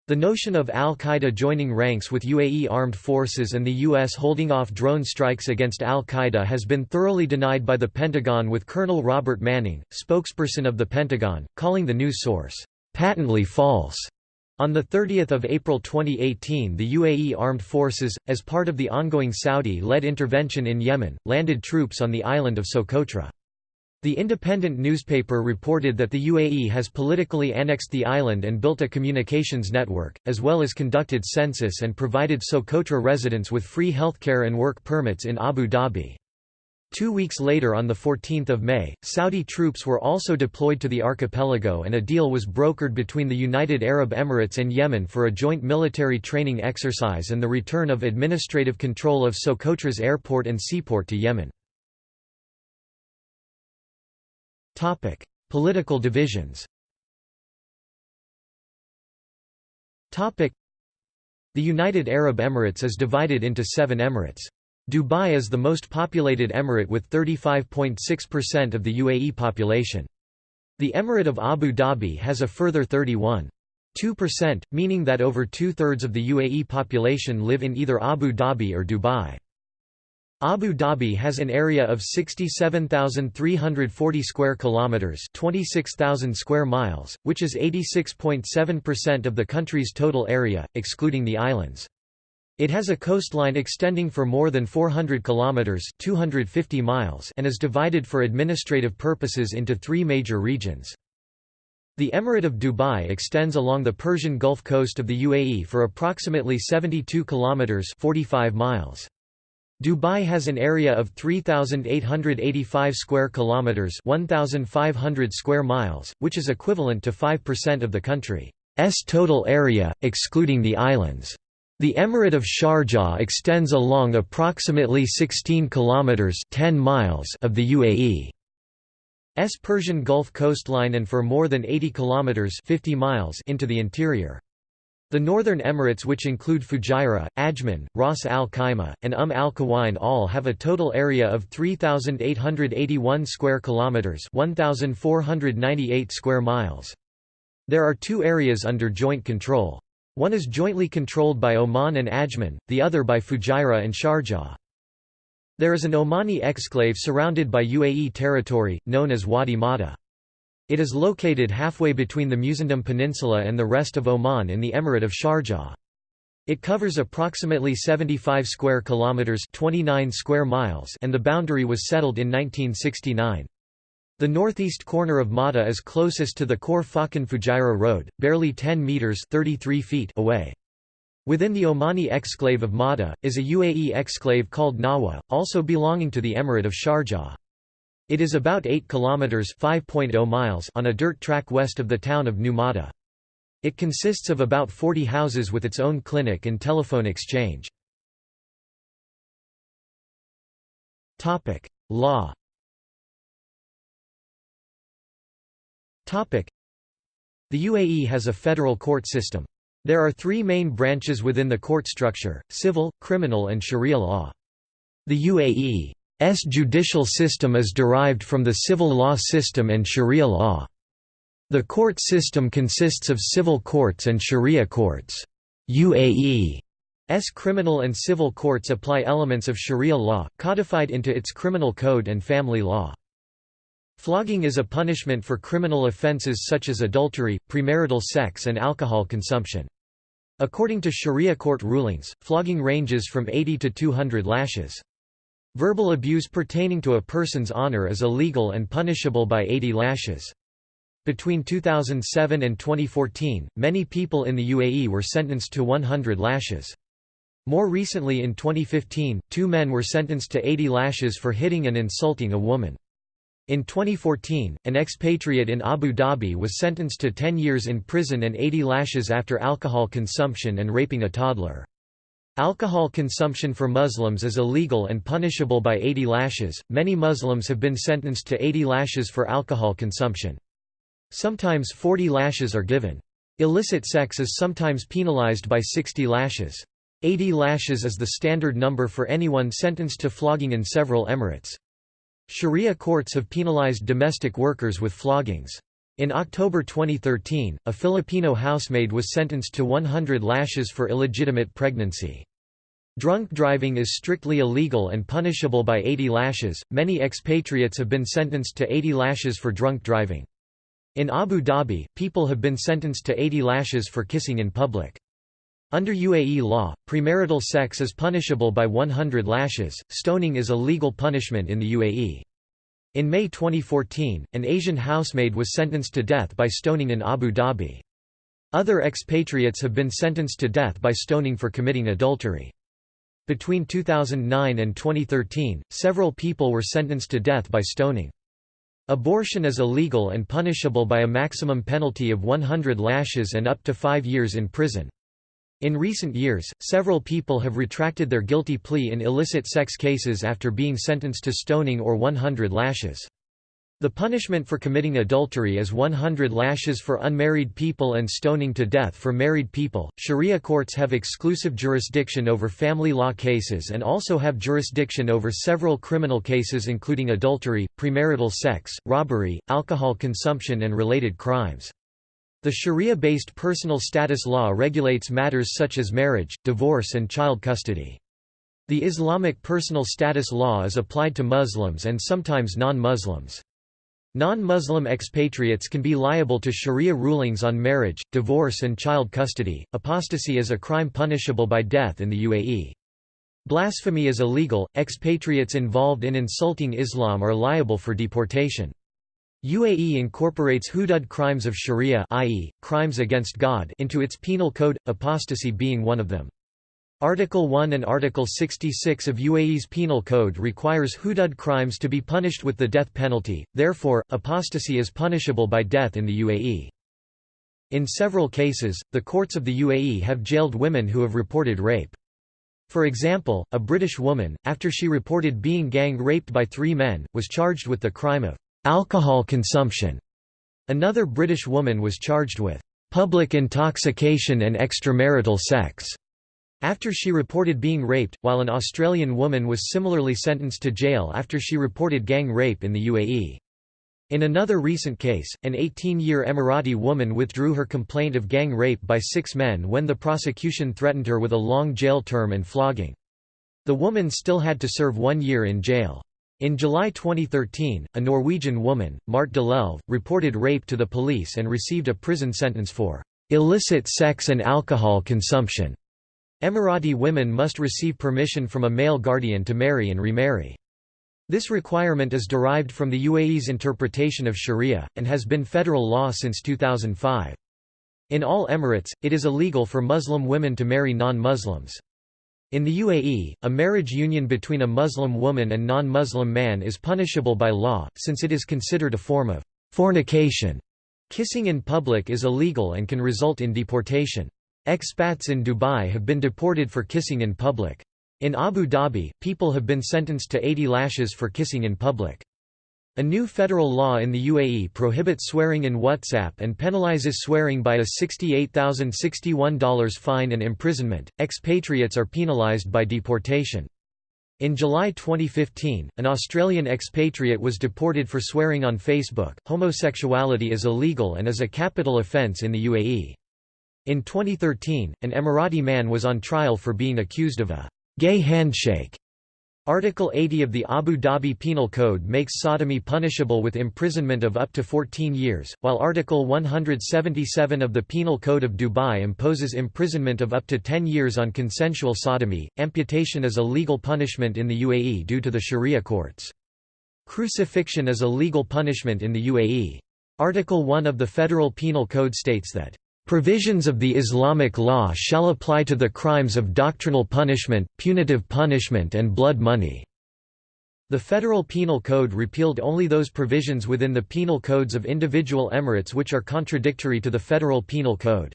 The notion of al-Qaeda joining ranks with UAE armed forces and the U.S. holding off drone strikes against al-Qaeda has been thoroughly denied by the Pentagon with Colonel Robert Manning, spokesperson of the Pentagon, calling the news source, "...patently false." On 30 April 2018 the UAE Armed Forces, as part of the ongoing Saudi-led intervention in Yemen, landed troops on the island of Socotra. The independent newspaper reported that the UAE has politically annexed the island and built a communications network, as well as conducted census and provided Socotra residents with free healthcare and work permits in Abu Dhabi. Two weeks later on 14 May, Saudi troops were also deployed to the archipelago and a deal was brokered between the United Arab Emirates and Yemen for a joint military training exercise and the return of administrative control of Socotra's airport and seaport to Yemen. Political divisions The United Arab Emirates is divided into seven emirates. Dubai is the most populated emirate with 35.6% of the UAE population. The Emirate of Abu Dhabi has a further 31.2%, meaning that over two-thirds of the UAE population live in either Abu Dhabi or Dubai. Abu Dhabi has an area of 67,340 square kilometers, 26,000 square miles, which is 86.7% of the country's total area, excluding the islands. It has a coastline extending for more than 400 kilometers (250 miles) and is divided for administrative purposes into 3 major regions. The Emirate of Dubai extends along the Persian Gulf coast of the UAE for approximately 72 kilometers (45 miles). Dubai has an area of 3885 square kilometers, 1500 square miles, which is equivalent to 5% of the country's total area excluding the islands. The Emirate of Sharjah extends along approximately 16 kilometers 10 miles of the UAE's Persian Gulf coastline and for more than 80 kilometers 50 miles into the interior. The northern emirates which include Fujairah, Ajman, Ras Al Khaimah, and Umm Al Quwain all have a total area of 3881 square kilometers, 1498 square miles. There are two areas under joint control. One is jointly controlled by Oman and Ajman, the other by Fujairah and Sharjah. There is an Omani exclave surrounded by UAE territory, known as Wadi Mada. It is located halfway between the Musandam Peninsula and the rest of Oman in the Emirate of Sharjah. It covers approximately 75 square kilometers, 29 square miles, and the boundary was settled in 1969. The northeast corner of Mada is closest to the Khor Fakkan Fujairah Road, barely 10 metres 33 feet away. Within the Omani exclave of Mada, is a UAE exclave called Nawa, also belonging to the Emirate of Sharjah. It is about 8 kilometers (5.0 miles) on a dirt track west of the town of New Mada. It consists of about 40 houses with its own clinic and telephone exchange. Topic: Law Topic: The UAE has a federal court system. There are three main branches within the court structure, civil, criminal and sharia law. The UAE's judicial system is derived from the civil law system and sharia law. The court system consists of civil courts and sharia courts. UAE's criminal and civil courts apply elements of sharia law, codified into its criminal code and family law. Flogging is a punishment for criminal offences such as adultery, premarital sex and alcohol consumption. According to Sharia court rulings, flogging ranges from 80 to 200 lashes. Verbal abuse pertaining to a person's honor is illegal and punishable by 80 lashes. Between 2007 and 2014, many people in the UAE were sentenced to 100 lashes. More recently in 2015, two men were sentenced to 80 lashes for hitting and insulting a woman. In 2014, an expatriate in Abu Dhabi was sentenced to 10 years in prison and 80 lashes after alcohol consumption and raping a toddler. Alcohol consumption for Muslims is illegal and punishable by 80 lashes. Many Muslims have been sentenced to 80 lashes for alcohol consumption. Sometimes 40 lashes are given. Illicit sex is sometimes penalized by 60 lashes. 80 lashes is the standard number for anyone sentenced to flogging in several emirates. Sharia courts have penalized domestic workers with floggings. In October 2013, a Filipino housemaid was sentenced to 100 lashes for illegitimate pregnancy. Drunk driving is strictly illegal and punishable by 80 lashes. Many expatriates have been sentenced to 80 lashes for drunk driving. In Abu Dhabi, people have been sentenced to 80 lashes for kissing in public. Under UAE law, premarital sex is punishable by 100 lashes. Stoning is a legal punishment in the UAE. In May 2014, an Asian housemaid was sentenced to death by stoning in Abu Dhabi. Other expatriates have been sentenced to death by stoning for committing adultery. Between 2009 and 2013, several people were sentenced to death by stoning. Abortion is illegal and punishable by a maximum penalty of 100 lashes and up to five years in prison. In recent years, several people have retracted their guilty plea in illicit sex cases after being sentenced to stoning or 100 lashes. The punishment for committing adultery is 100 lashes for unmarried people and stoning to death for married people. Sharia courts have exclusive jurisdiction over family law cases and also have jurisdiction over several criminal cases including adultery, premarital sex, robbery, alcohol consumption and related crimes. The Sharia-based personal status law regulates matters such as marriage, divorce and child custody. The Islamic personal status law is applied to Muslims and sometimes non-Muslims. Non-Muslim expatriates can be liable to sharia rulings on marriage, divorce and child custody. Apostasy is a crime punishable by death in the UAE. Blasphemy is illegal. Expatriates involved in insulting Islam are liable for deportation. UAE incorporates hudud crimes of sharia i.e., crimes against God into its penal code, apostasy being one of them. Article 1 and Article 66 of UAE's Penal Code requires hudud crimes to be punished with the death penalty, therefore, apostasy is punishable by death in the UAE. In several cases, the courts of the UAE have jailed women who have reported rape. For example, a British woman, after she reported being gang raped by three men, was charged with the crime of alcohol consumption. Another British woman was charged with public intoxication and extramarital sex after she reported being raped, while an Australian woman was similarly sentenced to jail after she reported gang rape in the UAE. In another recent case, an 18-year Emirati woman withdrew her complaint of gang rape by six men when the prosecution threatened her with a long jail term and flogging. The woman still had to serve one year in jail. In July 2013, a Norwegian woman, Marte Dalelv, reported rape to the police and received a prison sentence for illicit sex and alcohol consumption. Emirati women must receive permission from a male guardian to marry and remarry. This requirement is derived from the UAE's interpretation of sharia, and has been federal law since 2005. In all emirates, it is illegal for Muslim women to marry non-Muslims. In the UAE, a marriage union between a Muslim woman and non-Muslim man is punishable by law, since it is considered a form of fornication. Kissing in public is illegal and can result in deportation. Expats in Dubai have been deported for kissing in public. In Abu Dhabi, people have been sentenced to 80 lashes for kissing in public. A new federal law in the UAE prohibits swearing in WhatsApp and penalizes swearing by a $68,061 fine and imprisonment. Expatriates are penalized by deportation. In July 2015, an Australian expatriate was deported for swearing on Facebook. Homosexuality is illegal and is a capital offence in the UAE. In 2013, an Emirati man was on trial for being accused of a gay handshake. Article 80 of the Abu Dhabi Penal Code makes sodomy punishable with imprisonment of up to 14 years, while Article 177 of the Penal Code of Dubai imposes imprisonment of up to 10 years on consensual sodomy. Amputation is a legal punishment in the UAE due to the Sharia courts. Crucifixion is a legal punishment in the UAE. Article 1 of the Federal Penal Code states that Provisions of the Islamic law shall apply to the crimes of doctrinal punishment, punitive punishment and blood money." The Federal Penal Code repealed only those provisions within the penal codes of individual emirates which are contradictory to the Federal Penal Code.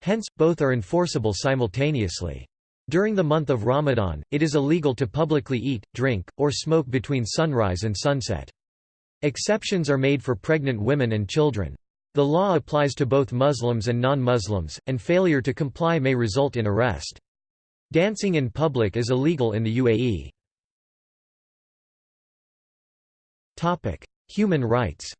Hence, both are enforceable simultaneously. During the month of Ramadan, it is illegal to publicly eat, drink, or smoke between sunrise and sunset. Exceptions are made for pregnant women and children. The law applies to both Muslims and non-Muslims, and failure to comply may result in arrest. Dancing in public is illegal in the UAE. Human rights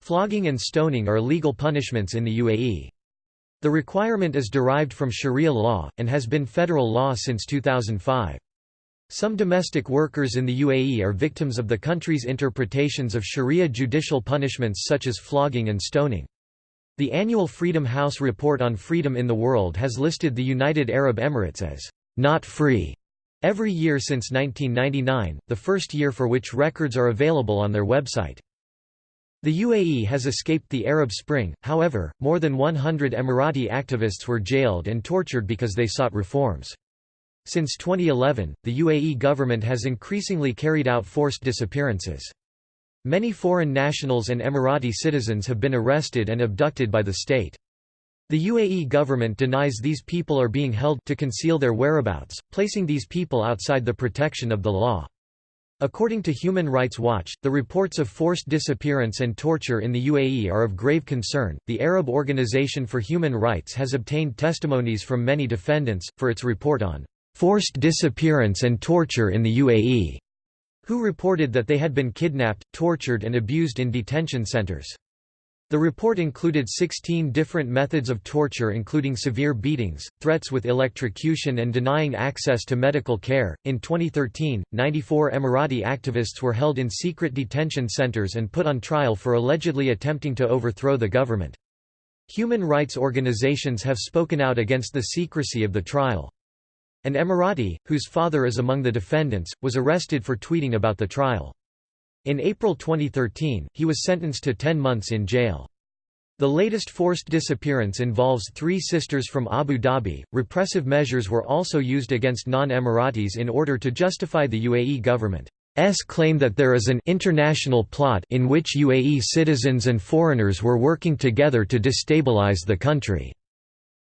Flogging and stoning are legal punishments in the UAE. The requirement is derived from Sharia law, and has been federal law since 2005. Some domestic workers in the UAE are victims of the country's interpretations of Sharia judicial punishments such as flogging and stoning. The annual Freedom House report on freedom in the world has listed the United Arab Emirates as not free every year since 1999, the first year for which records are available on their website. The UAE has escaped the Arab Spring, however, more than 100 Emirati activists were jailed and tortured because they sought reforms. Since 2011, the UAE government has increasingly carried out forced disappearances. Many foreign nationals and Emirati citizens have been arrested and abducted by the state. The UAE government denies these people are being held to conceal their whereabouts, placing these people outside the protection of the law. According to Human Rights Watch, the reports of forced disappearance and torture in the UAE are of grave concern. The Arab Organization for Human Rights has obtained testimonies from many defendants, for its report on forced disappearance and torture in the UAE, who reported that they had been kidnapped, tortured, and abused in detention centers. The report included 16 different methods of torture including severe beatings, threats with electrocution and denying access to medical care. In 2013, 94 Emirati activists were held in secret detention centers and put on trial for allegedly attempting to overthrow the government. Human rights organizations have spoken out against the secrecy of the trial. An Emirati, whose father is among the defendants, was arrested for tweeting about the trial. In April 2013, he was sentenced to 10 months in jail. The latest forced disappearance involves three sisters from Abu Dhabi. Repressive measures were also used against non Emiratis in order to justify the UAE government's claim that there is an international plot in which UAE citizens and foreigners were working together to destabilize the country.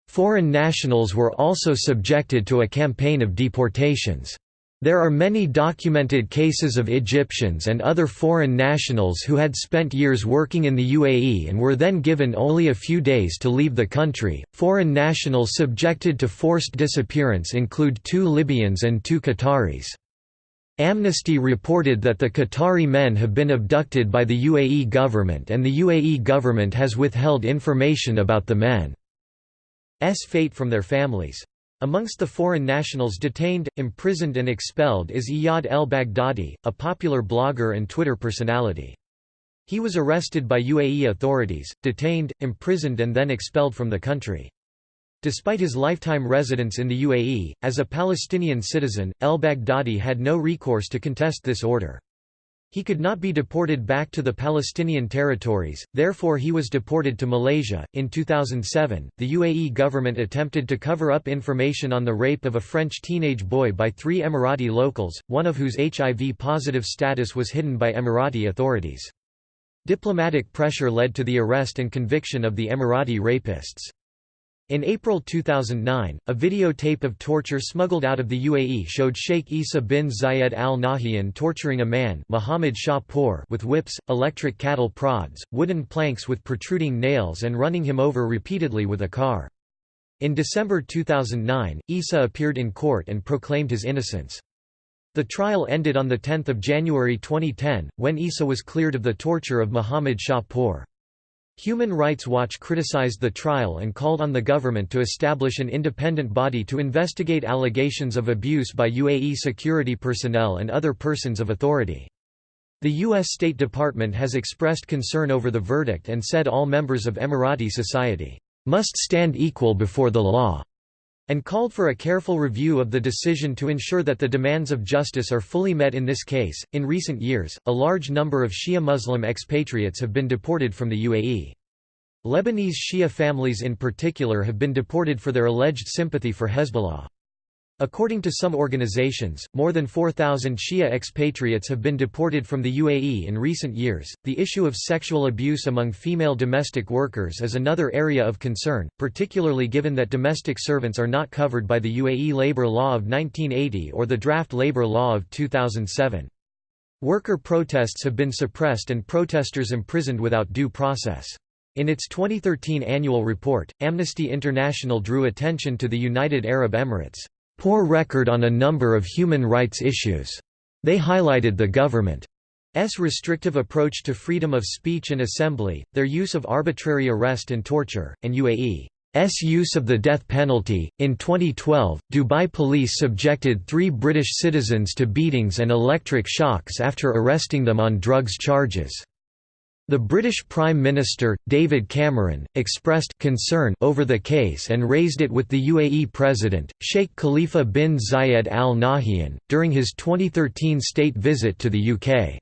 Foreign nationals were also subjected to a campaign of deportations. There are many documented cases of Egyptians and other foreign nationals who had spent years working in the UAE and were then given only a few days to leave the country. Foreign nationals subjected to forced disappearance include two Libyans and two Qataris. Amnesty reported that the Qatari men have been abducted by the UAE government and the UAE government has withheld information about the men's fate from their families. Amongst the foreign nationals detained, imprisoned and expelled is Iyad el-Baghdadi, a popular blogger and Twitter personality. He was arrested by UAE authorities, detained, imprisoned and then expelled from the country. Despite his lifetime residence in the UAE, as a Palestinian citizen, el-Baghdadi had no recourse to contest this order. He could not be deported back to the Palestinian territories, therefore he was deported to Malaysia. In 2007, the UAE government attempted to cover up information on the rape of a French teenage boy by three Emirati locals, one of whose HIV-positive status was hidden by Emirati authorities. Diplomatic pressure led to the arrest and conviction of the Emirati rapists. In April 2009, a videotape of torture smuggled out of the UAE showed Sheikh Isa bin Zayed al Nahyan torturing a man Muhammad Shah with whips, electric cattle prods, wooden planks with protruding nails and running him over repeatedly with a car. In December 2009, Isa appeared in court and proclaimed his innocence. The trial ended on 10 January 2010, when Isa was cleared of the torture of Muhammad Shah Human Rights Watch criticized the trial and called on the government to establish an independent body to investigate allegations of abuse by UAE security personnel and other persons of authority. The U.S. State Department has expressed concern over the verdict and said all members of Emirati society must stand equal before the law and called for a careful review of the decision to ensure that the demands of justice are fully met in this case. In recent years, a large number of Shia Muslim expatriates have been deported from the UAE. Lebanese Shia families in particular have been deported for their alleged sympathy for Hezbollah. According to some organizations, more than 4,000 Shia expatriates have been deported from the UAE in recent years. The issue of sexual abuse among female domestic workers is another area of concern, particularly given that domestic servants are not covered by the UAE Labor Law of 1980 or the Draft Labor Law of 2007. Worker protests have been suppressed and protesters imprisoned without due process. In its 2013 annual report, Amnesty International drew attention to the United Arab Emirates' poor record on a number of human rights issues. They highlighted the government's restrictive approach to freedom of speech and assembly, their use of arbitrary arrest and torture, and UAE's use of the death penalty. In 2012, Dubai police subjected three British citizens to beatings and electric shocks after arresting them on drugs charges. The British Prime Minister, David Cameron, expressed concern over the case and raised it with the UAE President, Sheikh Khalifa bin Zayed Al Nahyan, during his 2013 state visit to the UK.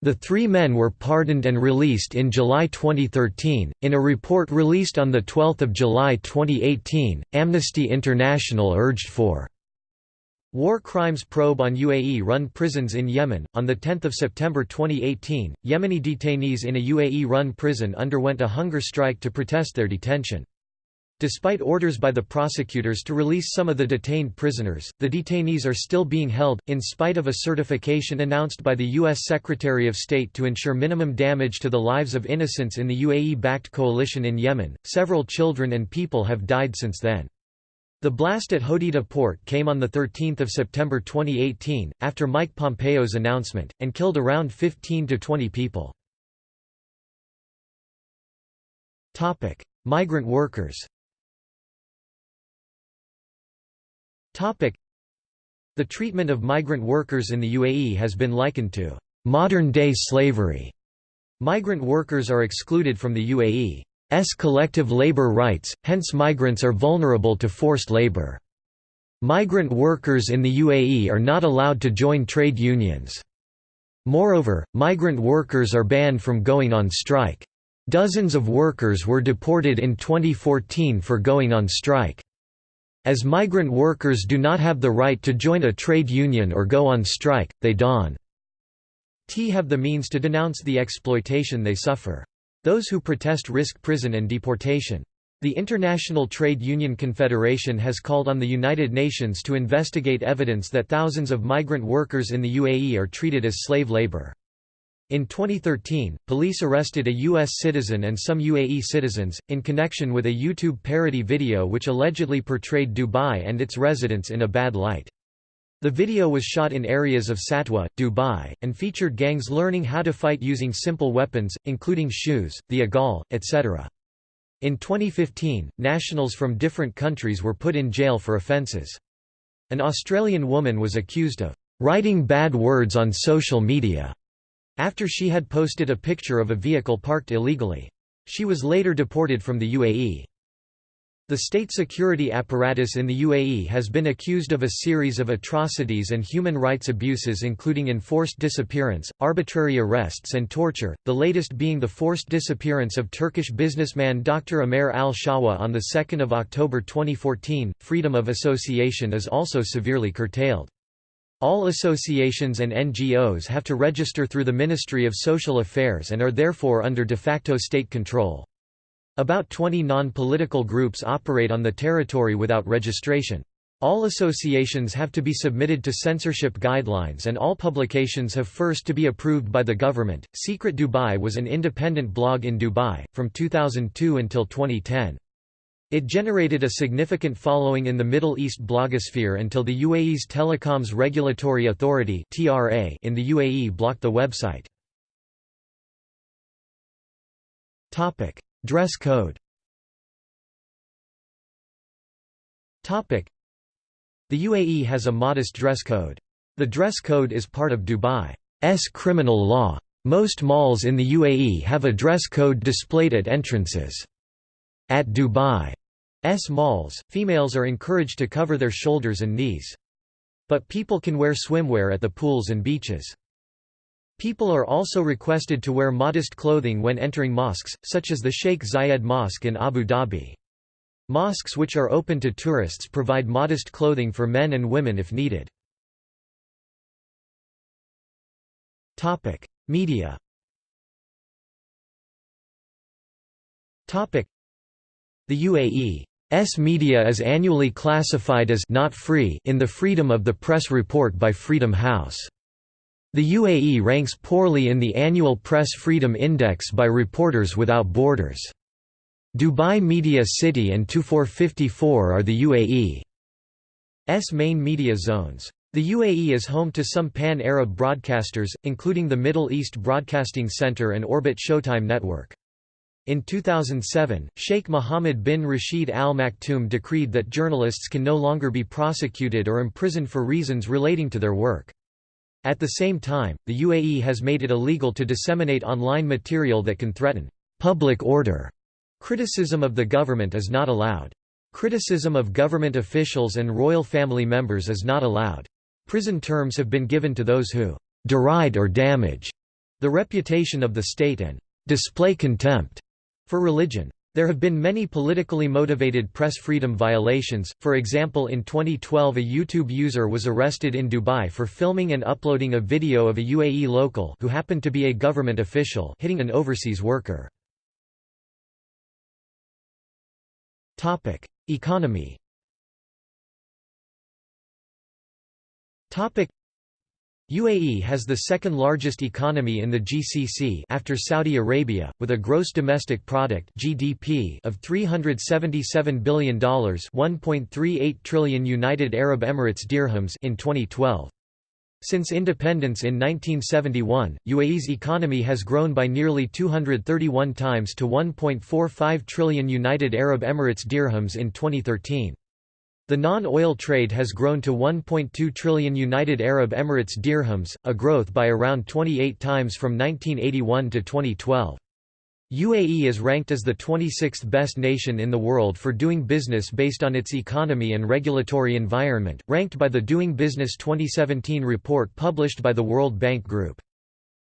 The three men were pardoned and released in July 2013. In a report released on 12 July 2018, Amnesty International urged for War crimes probe on UAE-run prisons in Yemen. On 10 September 2018, Yemeni detainees in a UAE-run prison underwent a hunger strike to protest their detention. Despite orders by the prosecutors to release some of the detained prisoners, the detainees are still being held, in spite of a certification announced by the U.S. Secretary of State to ensure minimum damage to the lives of innocents in the UAE-backed coalition in Yemen. Several children and people have died since then. The blast at Hodeidah port came on 13 September 2018, after Mike Pompeo's announcement, and killed around 15 to 20 people. Migrant workers The treatment of migrant workers in the UAE has been likened to modern-day slavery. Migrant workers are excluded from the UAE's collective labor rights, hence migrants are vulnerable to forced labor. Migrant workers in the UAE are not allowed to join trade unions. Moreover, migrant workers are banned from going on strike. Dozens of workers were deported in 2014 for going on strike. As migrant workers do not have the right to join a trade union or go on strike, they don't have the means to denounce the exploitation they suffer. Those who protest risk prison and deportation. The International Trade Union Confederation has called on the United Nations to investigate evidence that thousands of migrant workers in the UAE are treated as slave labor. In 2013, police arrested a U.S. citizen and some UAE citizens, in connection with a YouTube parody video which allegedly portrayed Dubai and its residents in a bad light. The video was shot in areas of Satwa, Dubai, and featured gangs learning how to fight using simple weapons, including shoes, the agal, etc. In 2015, nationals from different countries were put in jail for offences. An Australian woman was accused of writing bad words on social media after she had posted a picture of a vehicle parked illegally. She was later deported from the UAE. The state security apparatus in the UAE has been accused of a series of atrocities and human rights abuses including enforced disappearance, arbitrary arrests and torture, the latest being the forced disappearance of Turkish businessman Dr. Amer al-Shawa on 2 October 2014. Freedom of association is also severely curtailed. All associations and NGOs have to register through the Ministry of Social Affairs and are therefore under de facto state control. About 20 non-political groups operate on the territory without registration. All associations have to be submitted to censorship guidelines and all publications have first to be approved by the government. Secret Dubai was an independent blog in Dubai, from 2002 until 2010. It generated a significant following in the Middle East blogosphere until the UAE's Telecoms Regulatory Authority in the UAE blocked the website. Dress code The UAE has a modest dress code. The dress code is part of Dubai's criminal law. Most malls in the UAE have a dress code displayed at entrances. At Dubai's malls, females are encouraged to cover their shoulders and knees. But people can wear swimwear at the pools and beaches. People are also requested to wear modest clothing when entering mosques, such as the Sheikh Zayed Mosque in Abu Dhabi. Mosques which are open to tourists provide modest clothing for men and women if needed. Media The UAE S media is annually classified as not free in the Freedom of the Press report by Freedom House. The UAE ranks poorly in the annual Press Freedom Index by Reporters Without Borders. Dubai Media City and twofour54 are the UAE's main media zones. The UAE is home to some pan-Arab broadcasters, including the Middle East Broadcasting Center and Orbit Showtime Network. In 2007, Sheikh Mohammed bin Rashid Al Maktoum decreed that journalists can no longer be prosecuted or imprisoned for reasons relating to their work. At the same time, the UAE has made it illegal to disseminate online material that can threaten public order. Criticism of the government is not allowed. Criticism of government officials and royal family members is not allowed. Prison terms have been given to those who deride or damage the reputation of the state and display contempt for religion. There have been many politically motivated press freedom violations, for example in 2012 a YouTube user was arrested in Dubai for filming and uploading a video of a UAE local who happened to be a government official hitting an overseas worker. Economy UAE has the second largest economy in the GCC after Saudi Arabia, with a gross domestic product (GDP) of $377 billion, 1.38 trillion United Arab Emirates dirhams in 2012. Since independence in 1971, UAE's economy has grown by nearly 231 times to 1.45 trillion United Arab Emirates dirhams in 2013. The non-oil trade has grown to 1.2 trillion United Arab Emirates dirhams, a growth by around 28 times from 1981 to 2012. UAE is ranked as the 26th best nation in the world for doing business based on its economy and regulatory environment, ranked by the Doing Business 2017 report published by the World Bank Group.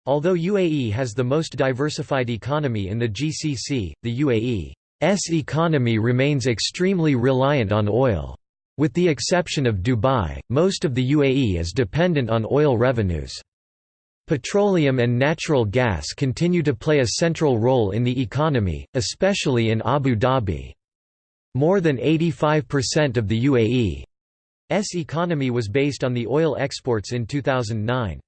Although UAE has the most diversified economy in the GCC, the UAE's economy remains extremely reliant on oil. With the exception of Dubai, most of the UAE is dependent on oil revenues. Petroleum and natural gas continue to play a central role in the economy, especially in Abu Dhabi. More than 85% of the UAE's economy was based on the oil exports in 2009.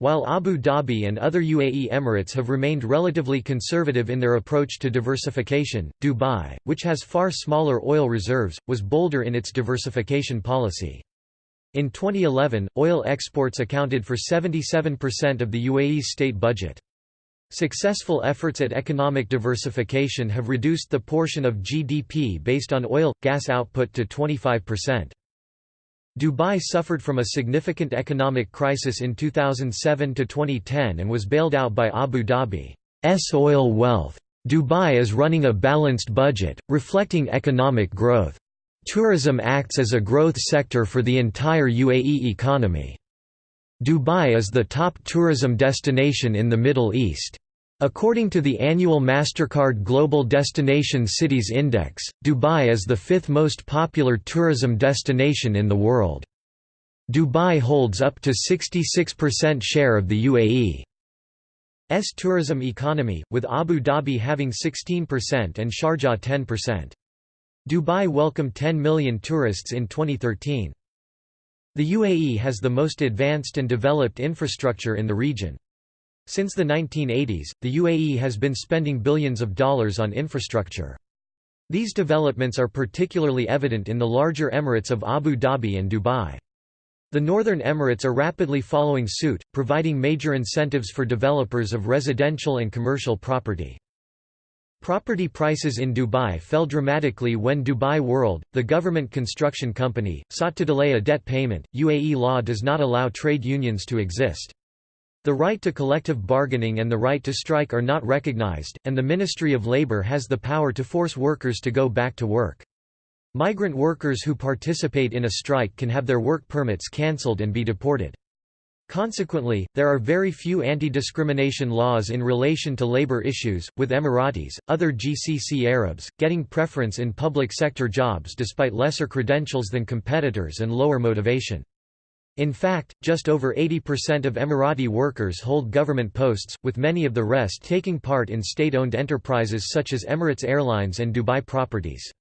While Abu Dhabi and other UAE Emirates have remained relatively conservative in their approach to diversification, Dubai, which has far smaller oil reserves, was bolder in its diversification policy. In 2011, oil exports accounted for 77% of the UAE's state budget. Successful efforts at economic diversification have reduced the portion of GDP based on oil, gas output to 25%. Dubai suffered from a significant economic crisis in 2007 to 2010 and was bailed out by Abu Dhabi's oil wealth. Dubai is running a balanced budget, reflecting economic growth. Tourism acts as a growth sector for the entire UAE economy. Dubai is the top tourism destination in the Middle East. According to the annual MasterCard Global Destination Cities Index, Dubai is the fifth most popular tourism destination in the world. Dubai holds up to 66% share of the UAE's tourism economy, with Abu Dhabi having 16% and Sharjah 10%. Dubai welcomed 10 million tourists in 2013. The UAE has the most advanced and developed infrastructure in the region. Since the 1980s, the UAE has been spending billions of dollars on infrastructure. These developments are particularly evident in the larger emirates of Abu Dhabi and Dubai. The Northern Emirates are rapidly following suit, providing major incentives for developers of residential and commercial property. Property prices in Dubai fell dramatically when Dubai World, the government construction company, sought to delay a debt payment. UAE law does not allow trade unions to exist. The right to collective bargaining and the right to strike are not recognized, and the Ministry of Labour has the power to force workers to go back to work. Migrant workers who participate in a strike can have their work permits cancelled and be deported. Consequently, there are very few anti-discrimination laws in relation to labor issues, with Emiratis, other GCC Arabs, getting preference in public sector jobs despite lesser credentials than competitors and lower motivation. In fact, just over 80% of Emirati workers hold government posts, with many of the rest taking part in state-owned enterprises such as Emirates Airlines and Dubai Properties.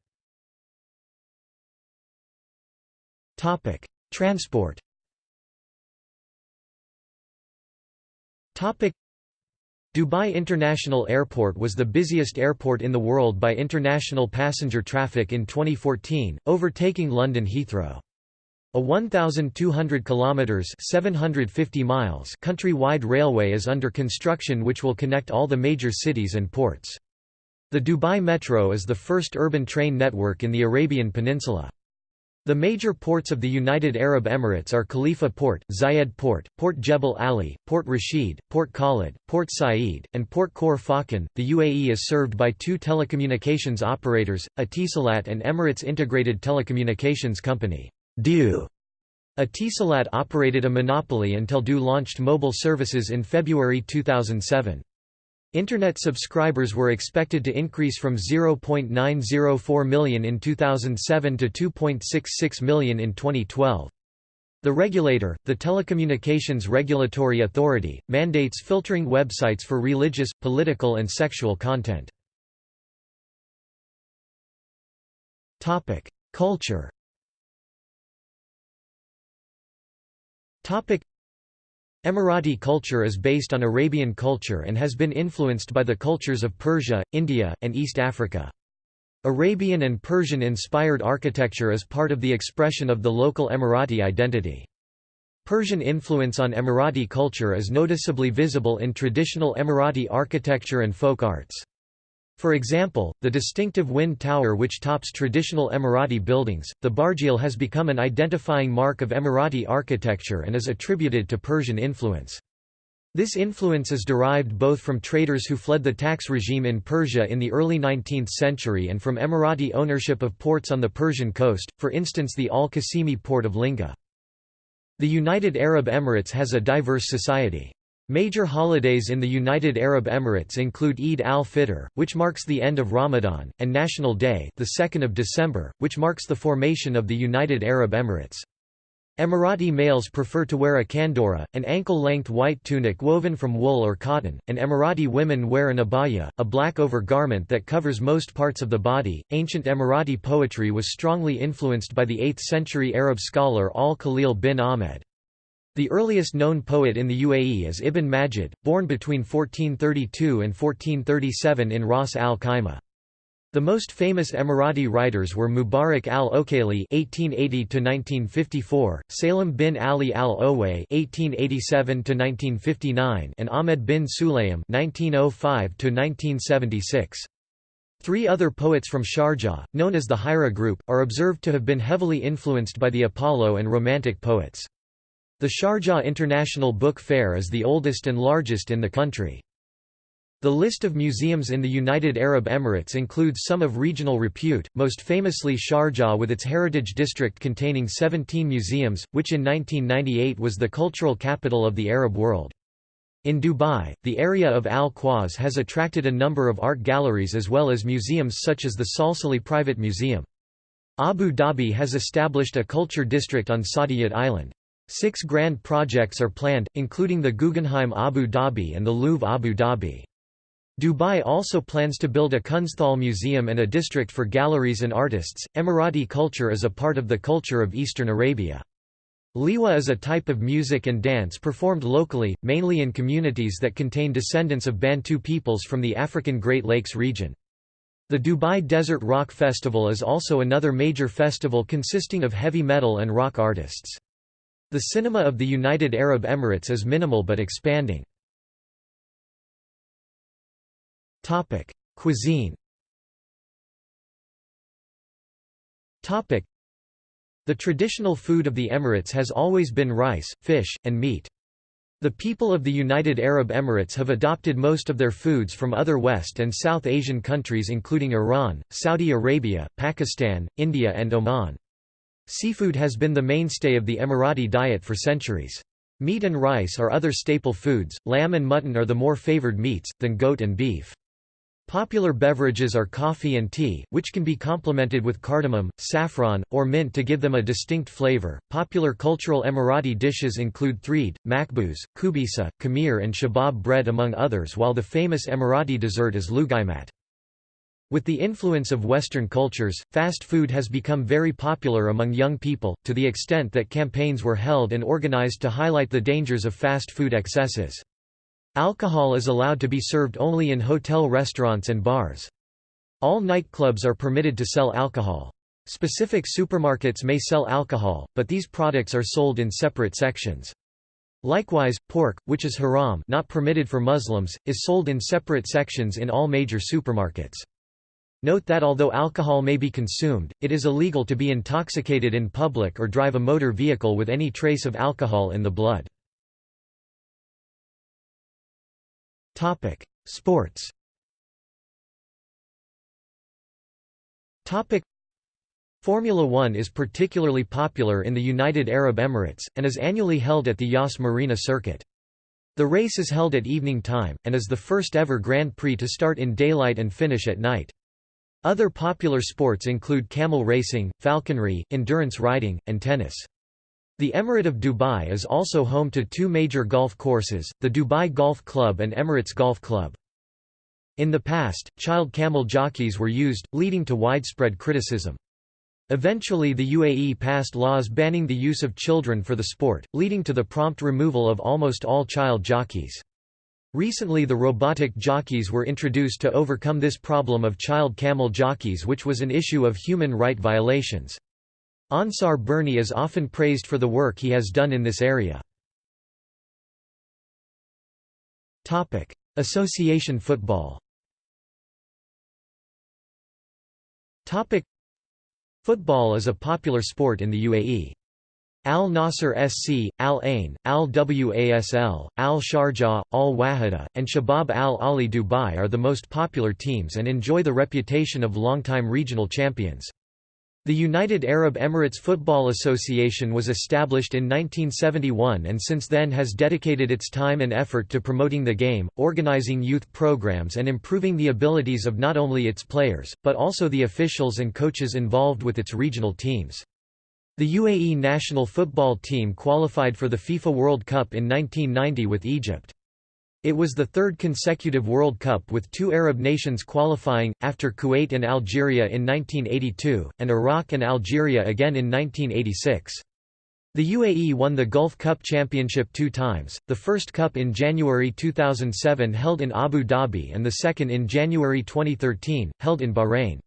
Transport Dubai International Airport was the busiest airport in the world by international passenger traffic in 2014, overtaking London Heathrow. A 1,200 kilometers (750 miles) country-wide railway is under construction, which will connect all the major cities and ports. The Dubai Metro is the first urban train network in the Arabian Peninsula. The major ports of the United Arab Emirates are Khalifa Port, Zayed Port, Port Jebel Ali, Port Rashid, Port Khalid, Port Said, and Port Khor Fakkan. The UAE is served by two telecommunications operators, Etisalat and Emirates Integrated Telecommunications Company. DEW. Etisalat operated a monopoly until du launched mobile services in February 2007. Internet subscribers were expected to increase from 0.904 million in 2007 to 2.66 million in 2012. The regulator, the Telecommunications Regulatory Authority, mandates filtering websites for religious, political and sexual content. Culture Emirati culture is based on Arabian culture and has been influenced by the cultures of Persia, India, and East Africa. Arabian and Persian-inspired architecture is part of the expression of the local Emirati identity. Persian influence on Emirati culture is noticeably visible in traditional Emirati architecture and folk arts. For example, the distinctive wind tower which tops traditional Emirati buildings, the barjeel has become an identifying mark of Emirati architecture and is attributed to Persian influence. This influence is derived both from traders who fled the tax regime in Persia in the early 19th century and from Emirati ownership of ports on the Persian coast, for instance the Al-Qasimi port of Linga. The United Arab Emirates has a diverse society. Major holidays in the United Arab Emirates include Eid al-Fitr, which marks the end of Ramadan, and National Day, the 2nd of December, which marks the formation of the United Arab Emirates. Emirati males prefer to wear a kandora, an ankle-length white tunic woven from wool or cotton, and Emirati women wear an abaya, a black over-garment that covers most parts of the body. Ancient Emirati poetry was strongly influenced by the 8th-century Arab scholar Al-Khalil bin Ahmed. The earliest known poet in the UAE is Ibn Majid, born between 1432 and 1437 in Ras al Khaimah. The most famous Emirati writers were Mubarak al-Okayli (1880–1954), Salim bin Ali al-Oway (1887–1959), and Ahmed bin Sulaym (1905–1976). Three other poets from Sharjah, known as the Hira group, are observed to have been heavily influenced by the Apollo and Romantic poets. The Sharjah International Book Fair is the oldest and largest in the country. The list of museums in the United Arab Emirates includes some of regional repute, most famously Sharjah with its heritage district containing 17 museums, which in 1998 was the cultural capital of the Arab world. In Dubai, the area of Al Quoz has attracted a number of art galleries as well as museums such as the Salsali Private Museum. Abu Dhabi has established a culture district on Saadiyat Island. Six grand projects are planned, including the Guggenheim Abu Dhabi and the Louvre Abu Dhabi. Dubai also plans to build a Kunsthal museum and a district for galleries and artists. Emirati culture is a part of the culture of Eastern Arabia. Liwa is a type of music and dance performed locally, mainly in communities that contain descendants of Bantu peoples from the African Great Lakes region. The Dubai Desert Rock Festival is also another major festival consisting of heavy metal and rock artists. The cinema of the United Arab Emirates is minimal but expanding. Cuisine The traditional food of the Emirates has always been rice, fish, and meat. The people of the United Arab Emirates have adopted most of their foods from other West and South Asian countries including Iran, Saudi Arabia, Pakistan, India and Oman. Seafood has been the mainstay of the Emirati diet for centuries. Meat and rice are other staple foods, lamb and mutton are the more favored meats, than goat and beef. Popular beverages are coffee and tea, which can be complemented with cardamom, saffron, or mint to give them a distinct flavor. Popular cultural Emirati dishes include threed, makbuz, kubisa, khamir, and shabab bread, among others, while the famous Emirati dessert is lugaimat. With the influence of Western cultures, fast food has become very popular among young people, to the extent that campaigns were held and organized to highlight the dangers of fast food excesses. Alcohol is allowed to be served only in hotel restaurants and bars. All nightclubs are permitted to sell alcohol. Specific supermarkets may sell alcohol, but these products are sold in separate sections. Likewise, pork, which is haram not permitted for Muslims, is sold in separate sections in all major supermarkets. Note that although alcohol may be consumed, it is illegal to be intoxicated in public or drive a motor vehicle with any trace of alcohol in the blood. Sports Formula One is particularly popular in the United Arab Emirates, and is annually held at the Yas Marina circuit. The race is held at evening time, and is the first ever Grand Prix to start in daylight and finish at night. Other popular sports include camel racing, falconry, endurance riding, and tennis. The Emirate of Dubai is also home to two major golf courses, the Dubai Golf Club and Emirates Golf Club. In the past, child camel jockeys were used, leading to widespread criticism. Eventually the UAE passed laws banning the use of children for the sport, leading to the prompt removal of almost all child jockeys. Recently the robotic jockeys were introduced to overcome this problem of child camel jockeys which was an issue of human right violations. Ansar Burney is often praised for the work he has done in this area. Association football Football is a popular sport in the UAE. Al Nasser SC, Al Ain, Al Wasl, Al Sharjah, Al Wahda, and Shabab Al Ahli Dubai are the most popular teams and enjoy the reputation of longtime regional champions. The United Arab Emirates Football Association was established in 1971 and since then has dedicated its time and effort to promoting the game, organizing youth programs and improving the abilities of not only its players, but also the officials and coaches involved with its regional teams. The UAE national football team qualified for the FIFA World Cup in 1990 with Egypt. It was the third consecutive World Cup with two Arab nations qualifying, after Kuwait and Algeria in 1982, and Iraq and Algeria again in 1986. The UAE won the Gulf Cup Championship two times, the first cup in January 2007 held in Abu Dhabi and the second in January 2013, held in Bahrain.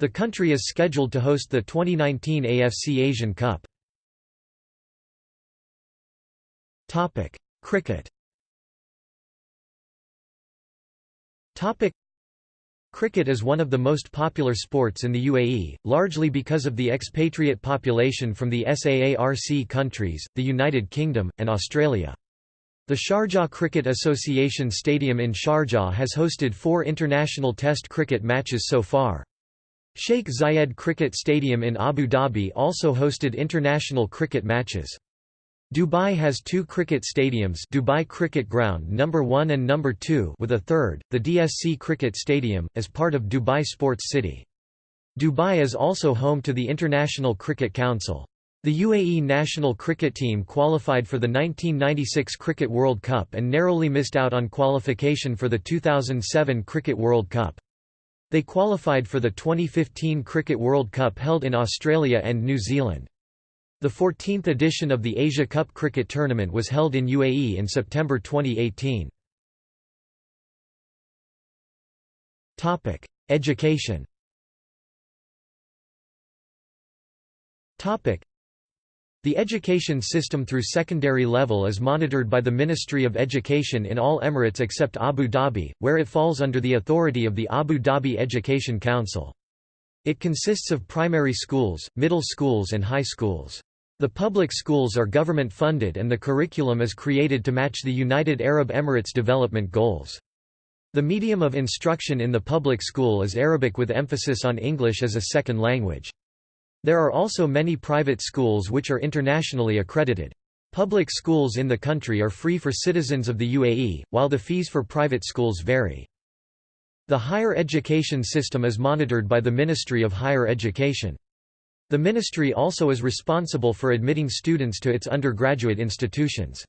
The country is scheduled to host the 2019 AFC Asian Cup. Cricket Topic Cricket is one of the most popular sports in the UAE, largely because of the expatriate population from the SAARC countries, the United Kingdom, and Australia. The Sharjah Cricket Association Stadium in Sharjah has hosted four international Test cricket matches so far. Sheikh Zayed Cricket Stadium in Abu Dhabi also hosted international cricket matches. Dubai has two cricket stadiums Dubai Cricket Ground number 1 and number 2 with a third, the DSC Cricket Stadium, as part of Dubai Sports City. Dubai is also home to the International Cricket Council. The UAE national cricket team qualified for the 1996 Cricket World Cup and narrowly missed out on qualification for the 2007 Cricket World Cup. They qualified for the 2015 Cricket World Cup held in Australia and New Zealand. The 14th edition of the Asia Cup cricket tournament was held in UAE in September 2018. Topic: Education. The education system through secondary level is monitored by the Ministry of Education in all Emirates except Abu Dhabi, where it falls under the authority of the Abu Dhabi Education Council. It consists of primary schools, middle schools and high schools. The public schools are government-funded and the curriculum is created to match the United Arab Emirates development goals. The medium of instruction in the public school is Arabic with emphasis on English as a second language. There are also many private schools which are internationally accredited. Public schools in the country are free for citizens of the UAE, while the fees for private schools vary. The higher education system is monitored by the Ministry of Higher Education. The ministry also is responsible for admitting students to its undergraduate institutions.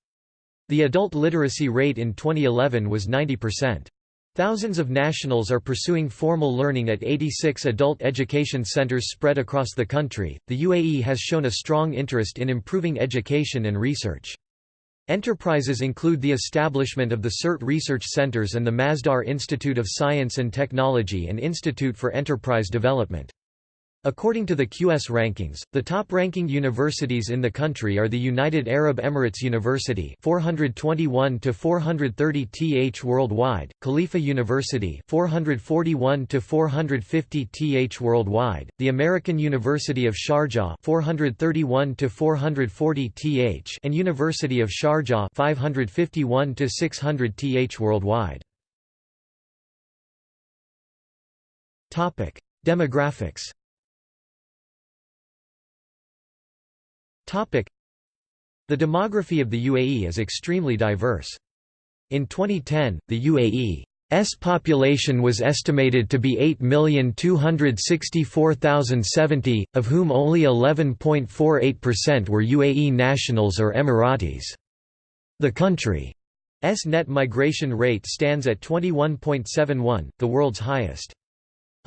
The adult literacy rate in 2011 was 90%. Thousands of nationals are pursuing formal learning at 86 adult education centers spread across the country. The UAE has shown a strong interest in improving education and research. Enterprises include the establishment of the CERT Research Centers and the Masdar Institute of Science and Technology and Institute for Enterprise Development. According to the QS rankings, the top-ranking universities in the country are the United Arab Emirates University 421 to 430 th worldwide, Khalifa University 441 to 450 th worldwide, the American University of Sharjah 431 to 440 th and University of Sharjah 551 to 600 th worldwide. Topic: Demographics The demography of the UAE is extremely diverse. In 2010, the UAE's population was estimated to be 8,264,070, of whom only 11.48% were UAE nationals or Emiratis. The country's net migration rate stands at 21.71, the world's highest.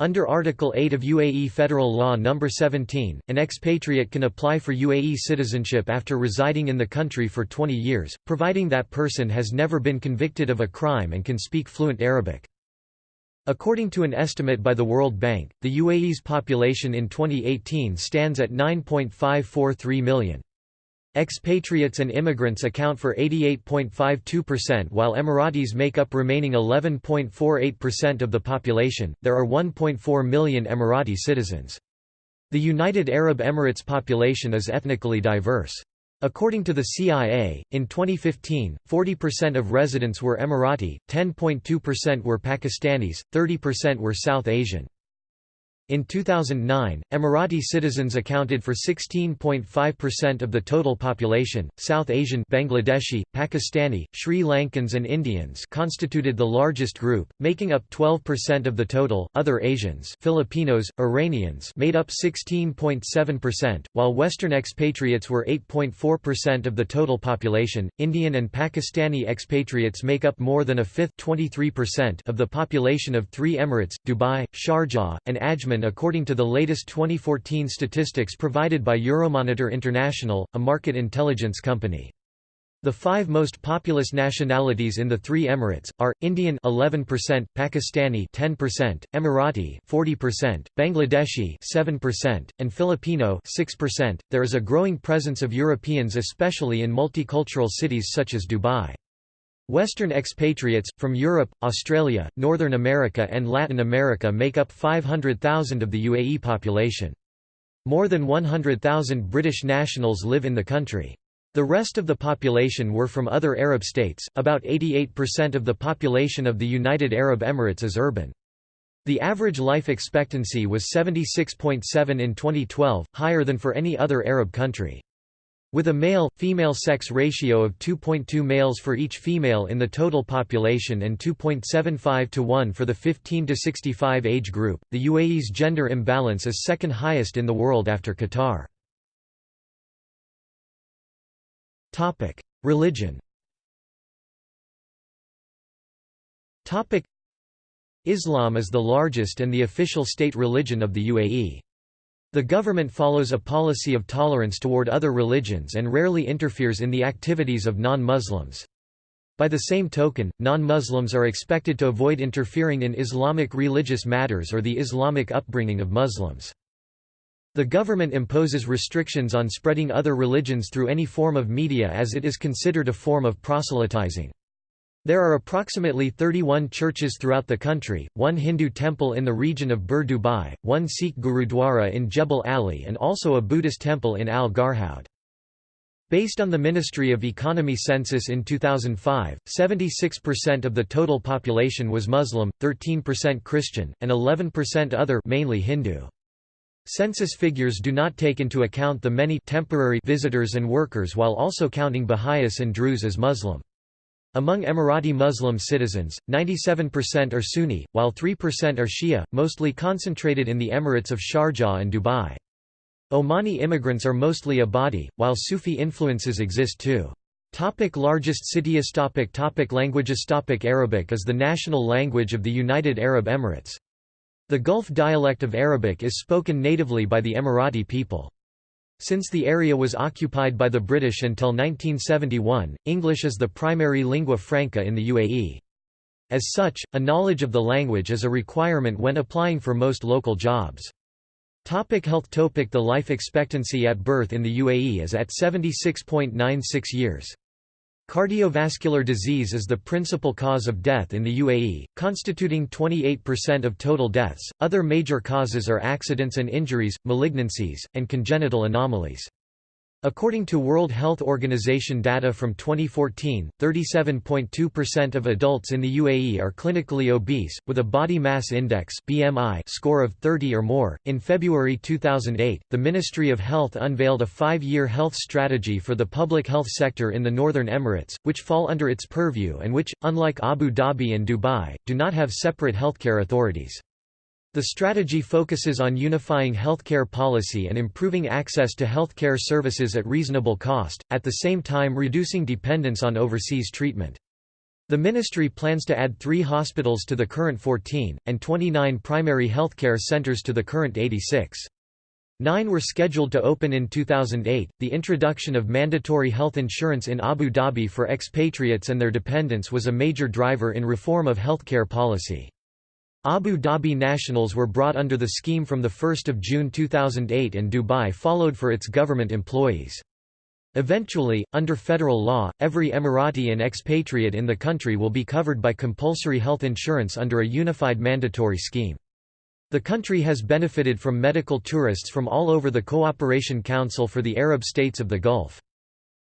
Under Article 8 of UAE Federal Law No. 17, an expatriate can apply for UAE citizenship after residing in the country for 20 years, providing that person has never been convicted of a crime and can speak fluent Arabic. According to an estimate by the World Bank, the UAE's population in 2018 stands at 9.543 million. Expatriates and immigrants account for 88.52% while Emiratis make up remaining 11.48% of the population. There are 1.4 million Emirati citizens. The United Arab Emirates population is ethnically diverse. According to the CIA, in 2015, 40% of residents were Emirati, 10.2% were Pakistanis, 30% were South Asian. In 2009, Emirati citizens accounted for 16.5% of the total population. South Asian Bangladeshi, Pakistani, Sri Lankans and Indians constituted the largest group, making up 12% of the total. Other Asians, Filipinos, Iranians made up 16.7%, while western expatriates were 8.4% of the total population. Indian and Pakistani expatriates make up more than a fifth, 23% of the population of 3 emirates: Dubai, Sharjah, and Ajman according to the latest 2014 statistics provided by Euromonitor International, a market intelligence company. The five most populous nationalities in the three emirates are Indian 11%, Pakistani 10%, Emirati 40%, Bangladeshi 7%, and Filipino 6%. There is a growing presence of Europeans especially in multicultural cities such as Dubai. Western expatriates, from Europe, Australia, Northern America and Latin America make up 500,000 of the UAE population. More than 100,000 British nationals live in the country. The rest of the population were from other Arab states, about 88% of the population of the United Arab Emirates is urban. The average life expectancy was 76.7 in 2012, higher than for any other Arab country. With a male-female sex ratio of 2.2 males for each female in the total population and 2.75 to 1 for the 15 to 65 age group, the UAE's gender imbalance is second highest in the world after Qatar. Topic: Religion Topic: Islam is the largest and the official state religion of the UAE. The government follows a policy of tolerance toward other religions and rarely interferes in the activities of non-Muslims. By the same token, non-Muslims are expected to avoid interfering in Islamic religious matters or the Islamic upbringing of Muslims. The government imposes restrictions on spreading other religions through any form of media as it is considered a form of proselytizing. There are approximately 31 churches throughout the country, one Hindu temple in the region of Bur Dubai, one Sikh Gurudwara in Jebel Ali and also a Buddhist temple in Al Garhoud. Based on the Ministry of Economy census in 2005, 76% of the total population was Muslim, 13% Christian, and 11% other mainly Hindu. Census figures do not take into account the many temporary visitors and workers while also counting Baha'is and Druze as Muslim. Among Emirati Muslim citizens, 97% are Sunni, while 3% are Shia, mostly concentrated in the Emirates of Sharjah and Dubai. Omani immigrants are mostly Ibadi, while Sufi influences exist too. Topic largest cities topic topic Languages topic Arabic is the national language of the United Arab Emirates. The Gulf dialect of Arabic is spoken natively by the Emirati people. Since the area was occupied by the British until 1971, English is the primary lingua franca in the UAE. As such, a knowledge of the language is a requirement when applying for most local jobs. Topic health Topic The life expectancy at birth in the UAE is at 76.96 years. Cardiovascular disease is the principal cause of death in the UAE, constituting 28% of total deaths. Other major causes are accidents and injuries, malignancies, and congenital anomalies. According to World Health Organization data from 2014, 37.2% of adults in the UAE are clinically obese, with a body mass index (BMI) score of 30 or more. In February 2008, the Ministry of Health unveiled a five-year health strategy for the public health sector in the Northern Emirates, which fall under its purview and which, unlike Abu Dhabi and Dubai, do not have separate healthcare authorities. The strategy focuses on unifying healthcare policy and improving access to healthcare services at reasonable cost, at the same time reducing dependence on overseas treatment. The ministry plans to add three hospitals to the current 14, and 29 primary healthcare centers to the current 86. Nine were scheduled to open in 2008. The introduction of mandatory health insurance in Abu Dhabi for expatriates and their dependents was a major driver in reform of healthcare policy. Abu Dhabi nationals were brought under the scheme from 1 June 2008 and Dubai followed for its government employees. Eventually, under federal law, every Emirati and expatriate in the country will be covered by compulsory health insurance under a unified mandatory scheme. The country has benefited from medical tourists from all over the Cooperation Council for the Arab states of the Gulf.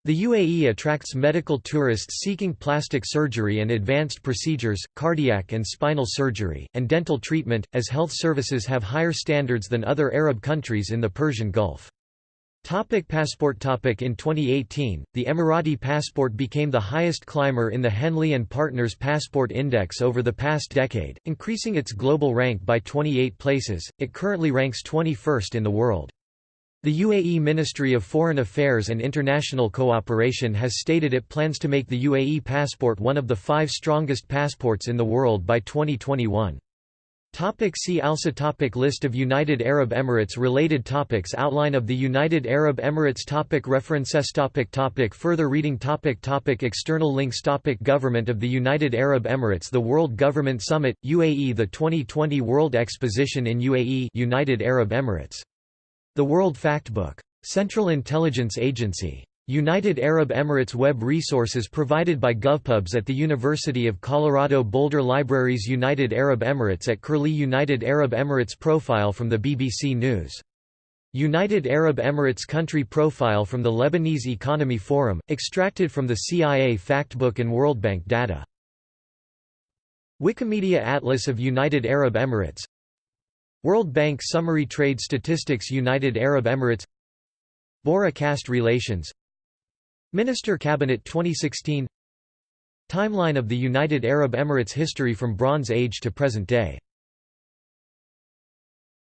The UAE attracts medical tourists seeking plastic surgery and advanced procedures, cardiac and spinal surgery, and dental treatment, as health services have higher standards than other Arab countries in the Persian Gulf. Topic passport topic In 2018, the Emirati passport became the highest climber in the Henley & Partners Passport Index over the past decade, increasing its global rank by 28 places, it currently ranks 21st in the world. The UAE Ministry of Foreign Affairs and International Cooperation has stated it plans to make the UAE passport one of the five strongest passports in the world by 2021. Topic see also topic List of United Arab Emirates Related topics Outline of the United Arab Emirates topic References topic topic Further reading topic topic External links topic Government of the United Arab Emirates The World Government Summit, UAE The 2020 World Exposition in UAE United Arab Emirates the World Factbook. Central Intelligence Agency. United Arab Emirates Web resources provided by GovPubs at the University of Colorado Boulder Libraries United Arab Emirates at Curlie United Arab Emirates Profile from the BBC News. United Arab Emirates Country Profile from the Lebanese Economy Forum, extracted from the CIA Factbook and World Bank data. Wikimedia Atlas of United Arab Emirates World Bank Summary Trade Statistics United Arab Emirates Bora Caste Relations Minister Cabinet 2016 Timeline of the United Arab Emirates history from Bronze Age to present day